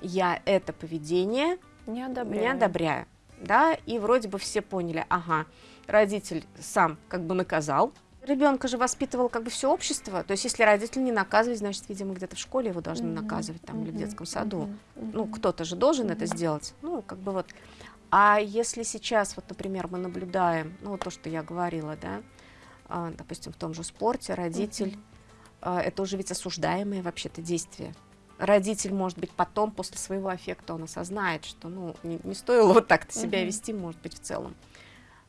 я это поведение Не одобряю. не одобряю. Да, и вроде бы все поняли, ага, родитель сам как бы наказал, ребенка же воспитывал как бы все общество, то есть если родитель не наказывает, значит, видимо, где-то в школе его должны Мгм. наказывать там или в детском саду. Мгм. Ну, Мгм. кто-то же должен это Мгм. сделать. Ну, как бы вот. А если сейчас, вот, например, мы наблюдаем, ну, то, что я говорила, да, а, допустим, в том же спорте родитель, Мгм. а, это уже ведь осуждаемые вообще-то действия. Родитель, может быть, потом, после своего аффекта, он осознает, что, ну, не, не стоило вот так-то себя Мгм. вести, может быть, в целом.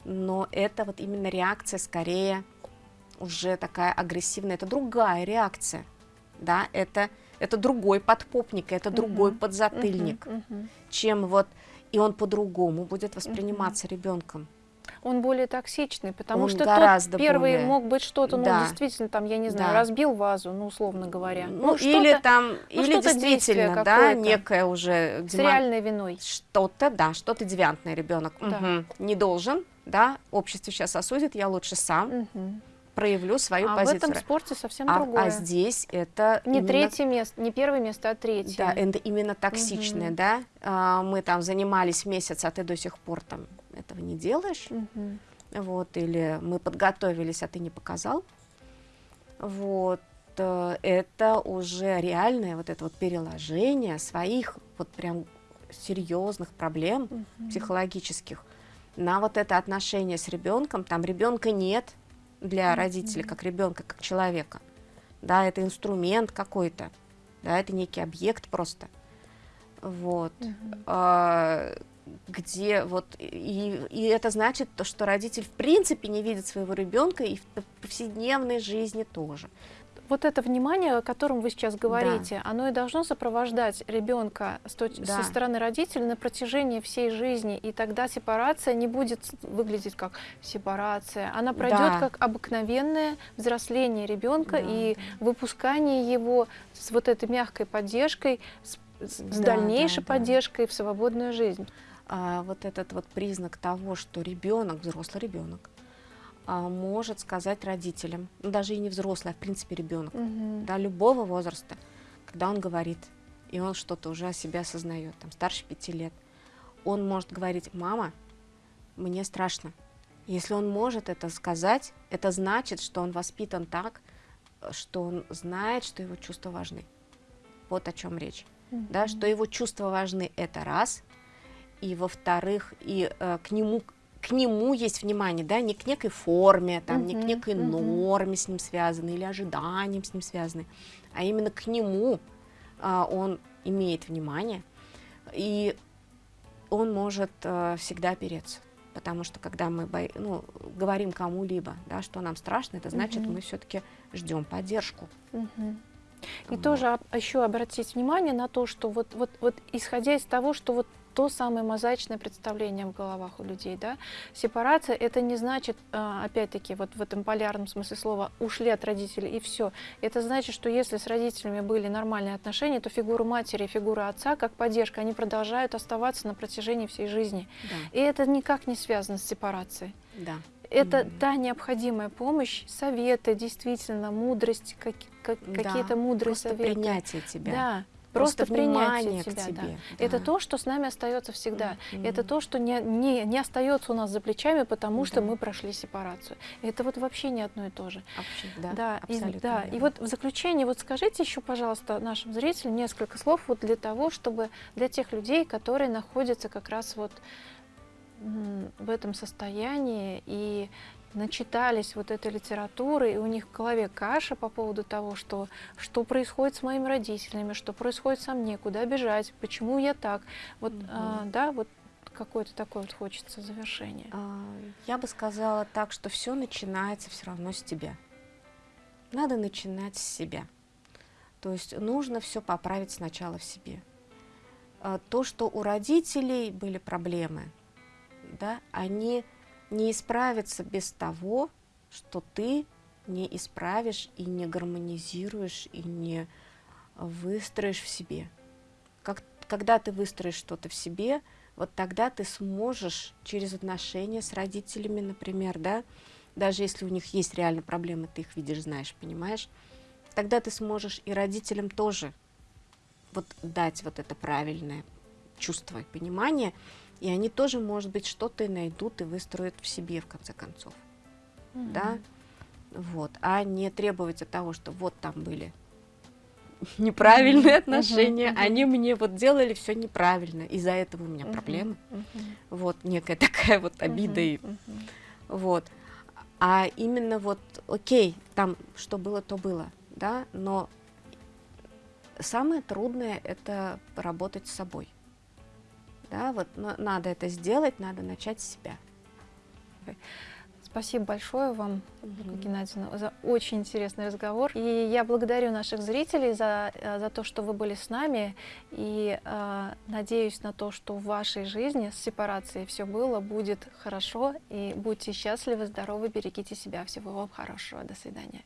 Но это вот именно реакция скорее уже такая агрессивная, это другая реакция, да, это, это другой подпопник, это другой Мгм. подзатыльник, Мгм. Мгм. чем вот, и он по-другому будет восприниматься ребенком. он более токсичный, потому Он что тот первый более- мог быть что-то, ну, Да. действительно, там, я не знаю, Да. разбил вазу, ну, условно говоря. Ну, что-то или там, ну, или действительно, да, некое уже с демон- реальной виной. что-то, да, что-то девиантный ребенок Да. не должен, да, общество сейчас осудит, я лучше сам Мгм. Проявлю свою А в позицию. этом спорте совсем а, другое. а здесь это Не именно- третье место, не первое место, а третье. Да, это именно токсичное, Мгм. да. А, мы там занимались месяц, а ты до сих пор там этого не делаешь, Мгм. вот, или мы подготовились, а ты не показал, вот. э, Это уже реальное вот это вот переложение своих вот прям серьезных проблем Мгм. психологических на вот это отношение с ребенком. Там ребенка нет для родителей, как ребенка, как человека. Да, это инструмент какой-то, да, это некий объект просто. Вот. А, где вот и, и это значит то, что родитель в принципе не видит своего ребенка и в повседневной жизни тоже. Вот это внимание, о котором вы сейчас говорите, оно и должно сопровождать ребенка с точ- Да. со стороны родителей на протяжении всей жизни, и тогда сепарация не будет выглядеть как сепарация, она пройдет Да. как обыкновенное взросление ребенка Да, и выпускание его с вот этой мягкой поддержкой, с, с- Да, дальнейшей да, да. поддержкой в свободную жизнь. А, вот этот вот признак того, что ребенок, взрослый ребенок, может сказать родителям, ну, даже и не взрослый, а в принципе ребенок, Мгм. да, любого возраста, когда он говорит, и он что-то уже о себе осознает, там, старше пяти лет, он может говорить, мама, мне страшно. Если он может это сказать, это значит, что он воспитан так, что он знает, что его чувства важны. Вот о чем речь. Да, что его чувства важны, это раз. И во-вторых, и э, к нему к нему есть внимание, да, не к некой форме, там, не к некой мгм. норме с ним связанной или ожиданием с ним связанной, а именно к нему а, он имеет внимание, и он может э, всегда опереться. Потому что когда мы бо- ну, говорим кому-либо, да, что нам страшно, это значит, Мгм. мы все-таки ждем поддержку. Мгм. И Вот. тоже еще обратить внимание на то, что вот, вот, вот исходя из того, что вот то самое мозаичное представление в головах у людей, да, сепарация это не значит, а, опять-таки, вот в этом полярном смысле слова, ушли от родителей и все. Это значит, что если с родителями были нормальные отношения, то фигура матери и фигура отца, как поддержка, они продолжают оставаться на протяжении всей жизни. Да, И это никак не связано с сепарацией. да. Это Мгм. та необходимая помощь, советы, действительно, мудрость, как- как- Да, какие-то мудрые Просто советы. принятие тебя. Да, Просто просто, внимание к тебя. да. тебе, Это да. то, что с нами остается всегда. Мгм. Это то, что не, не, не остается у нас за плечами, потому что Да. мы прошли сепарацию. Это вот вообще не одно и то же. Вообще, да, Да, и, абсолютно да. и вот в заключение, вот скажите еще, пожалуйста, нашим зрителям несколько слов вот для того, чтобы для тех людей, которые находятся как раз вот в этом состоянии и начитались вот этой литературы, и у них в голове каша по поводу того, что, что происходит с моими родителями, что происходит со мной, куда бежать, почему я так. Вот, Мгм. а, да, вот какое-то такое вот хочется завершение. А, Я бы сказала так, что все начинается все равно с тебя. Надо начинать с себя. То есть нужно все поправить сначала в себе. А, То, что у родителей были проблемы, да, они не исправятся без того, что ты не исправишь и не гармонизируешь и не выстроишь в себе. Как, когда ты выстроишь что-то в себе, вот тогда ты сможешь через отношения с родителями, например, да, даже если у них есть реально проблемы, ты их видишь, знаешь, понимаешь, тогда ты сможешь и родителям тоже вот дать вот это правильное чувство и понимание, и они тоже, может быть, что-то и найдут и выстроят в себе, в конце концов, да, вот, а не требовать от того, что вот там были неправильные Мгм, отношения, мгм. они мне вот делали все неправильно, из-за этого у меня Мгм, проблемы, мгм, вот некая такая вот обида и мгм, мгм. вот. А именно вот, окей, там что было, то было, да, но самое трудное это работать с собой. Да, вот на- надо это сделать, надо начать с себя. Спасибо большое вам, Мгм. Геннадьевна, за очень интересный разговор. И я благодарю наших зрителей за, э, за то, что вы были с нами. И э, надеюсь на то, что в вашей жизни с сепарацией все было, будет хорошо. И будьте счастливы, здоровы, берегите себя. Всего вам хорошего. До свидания.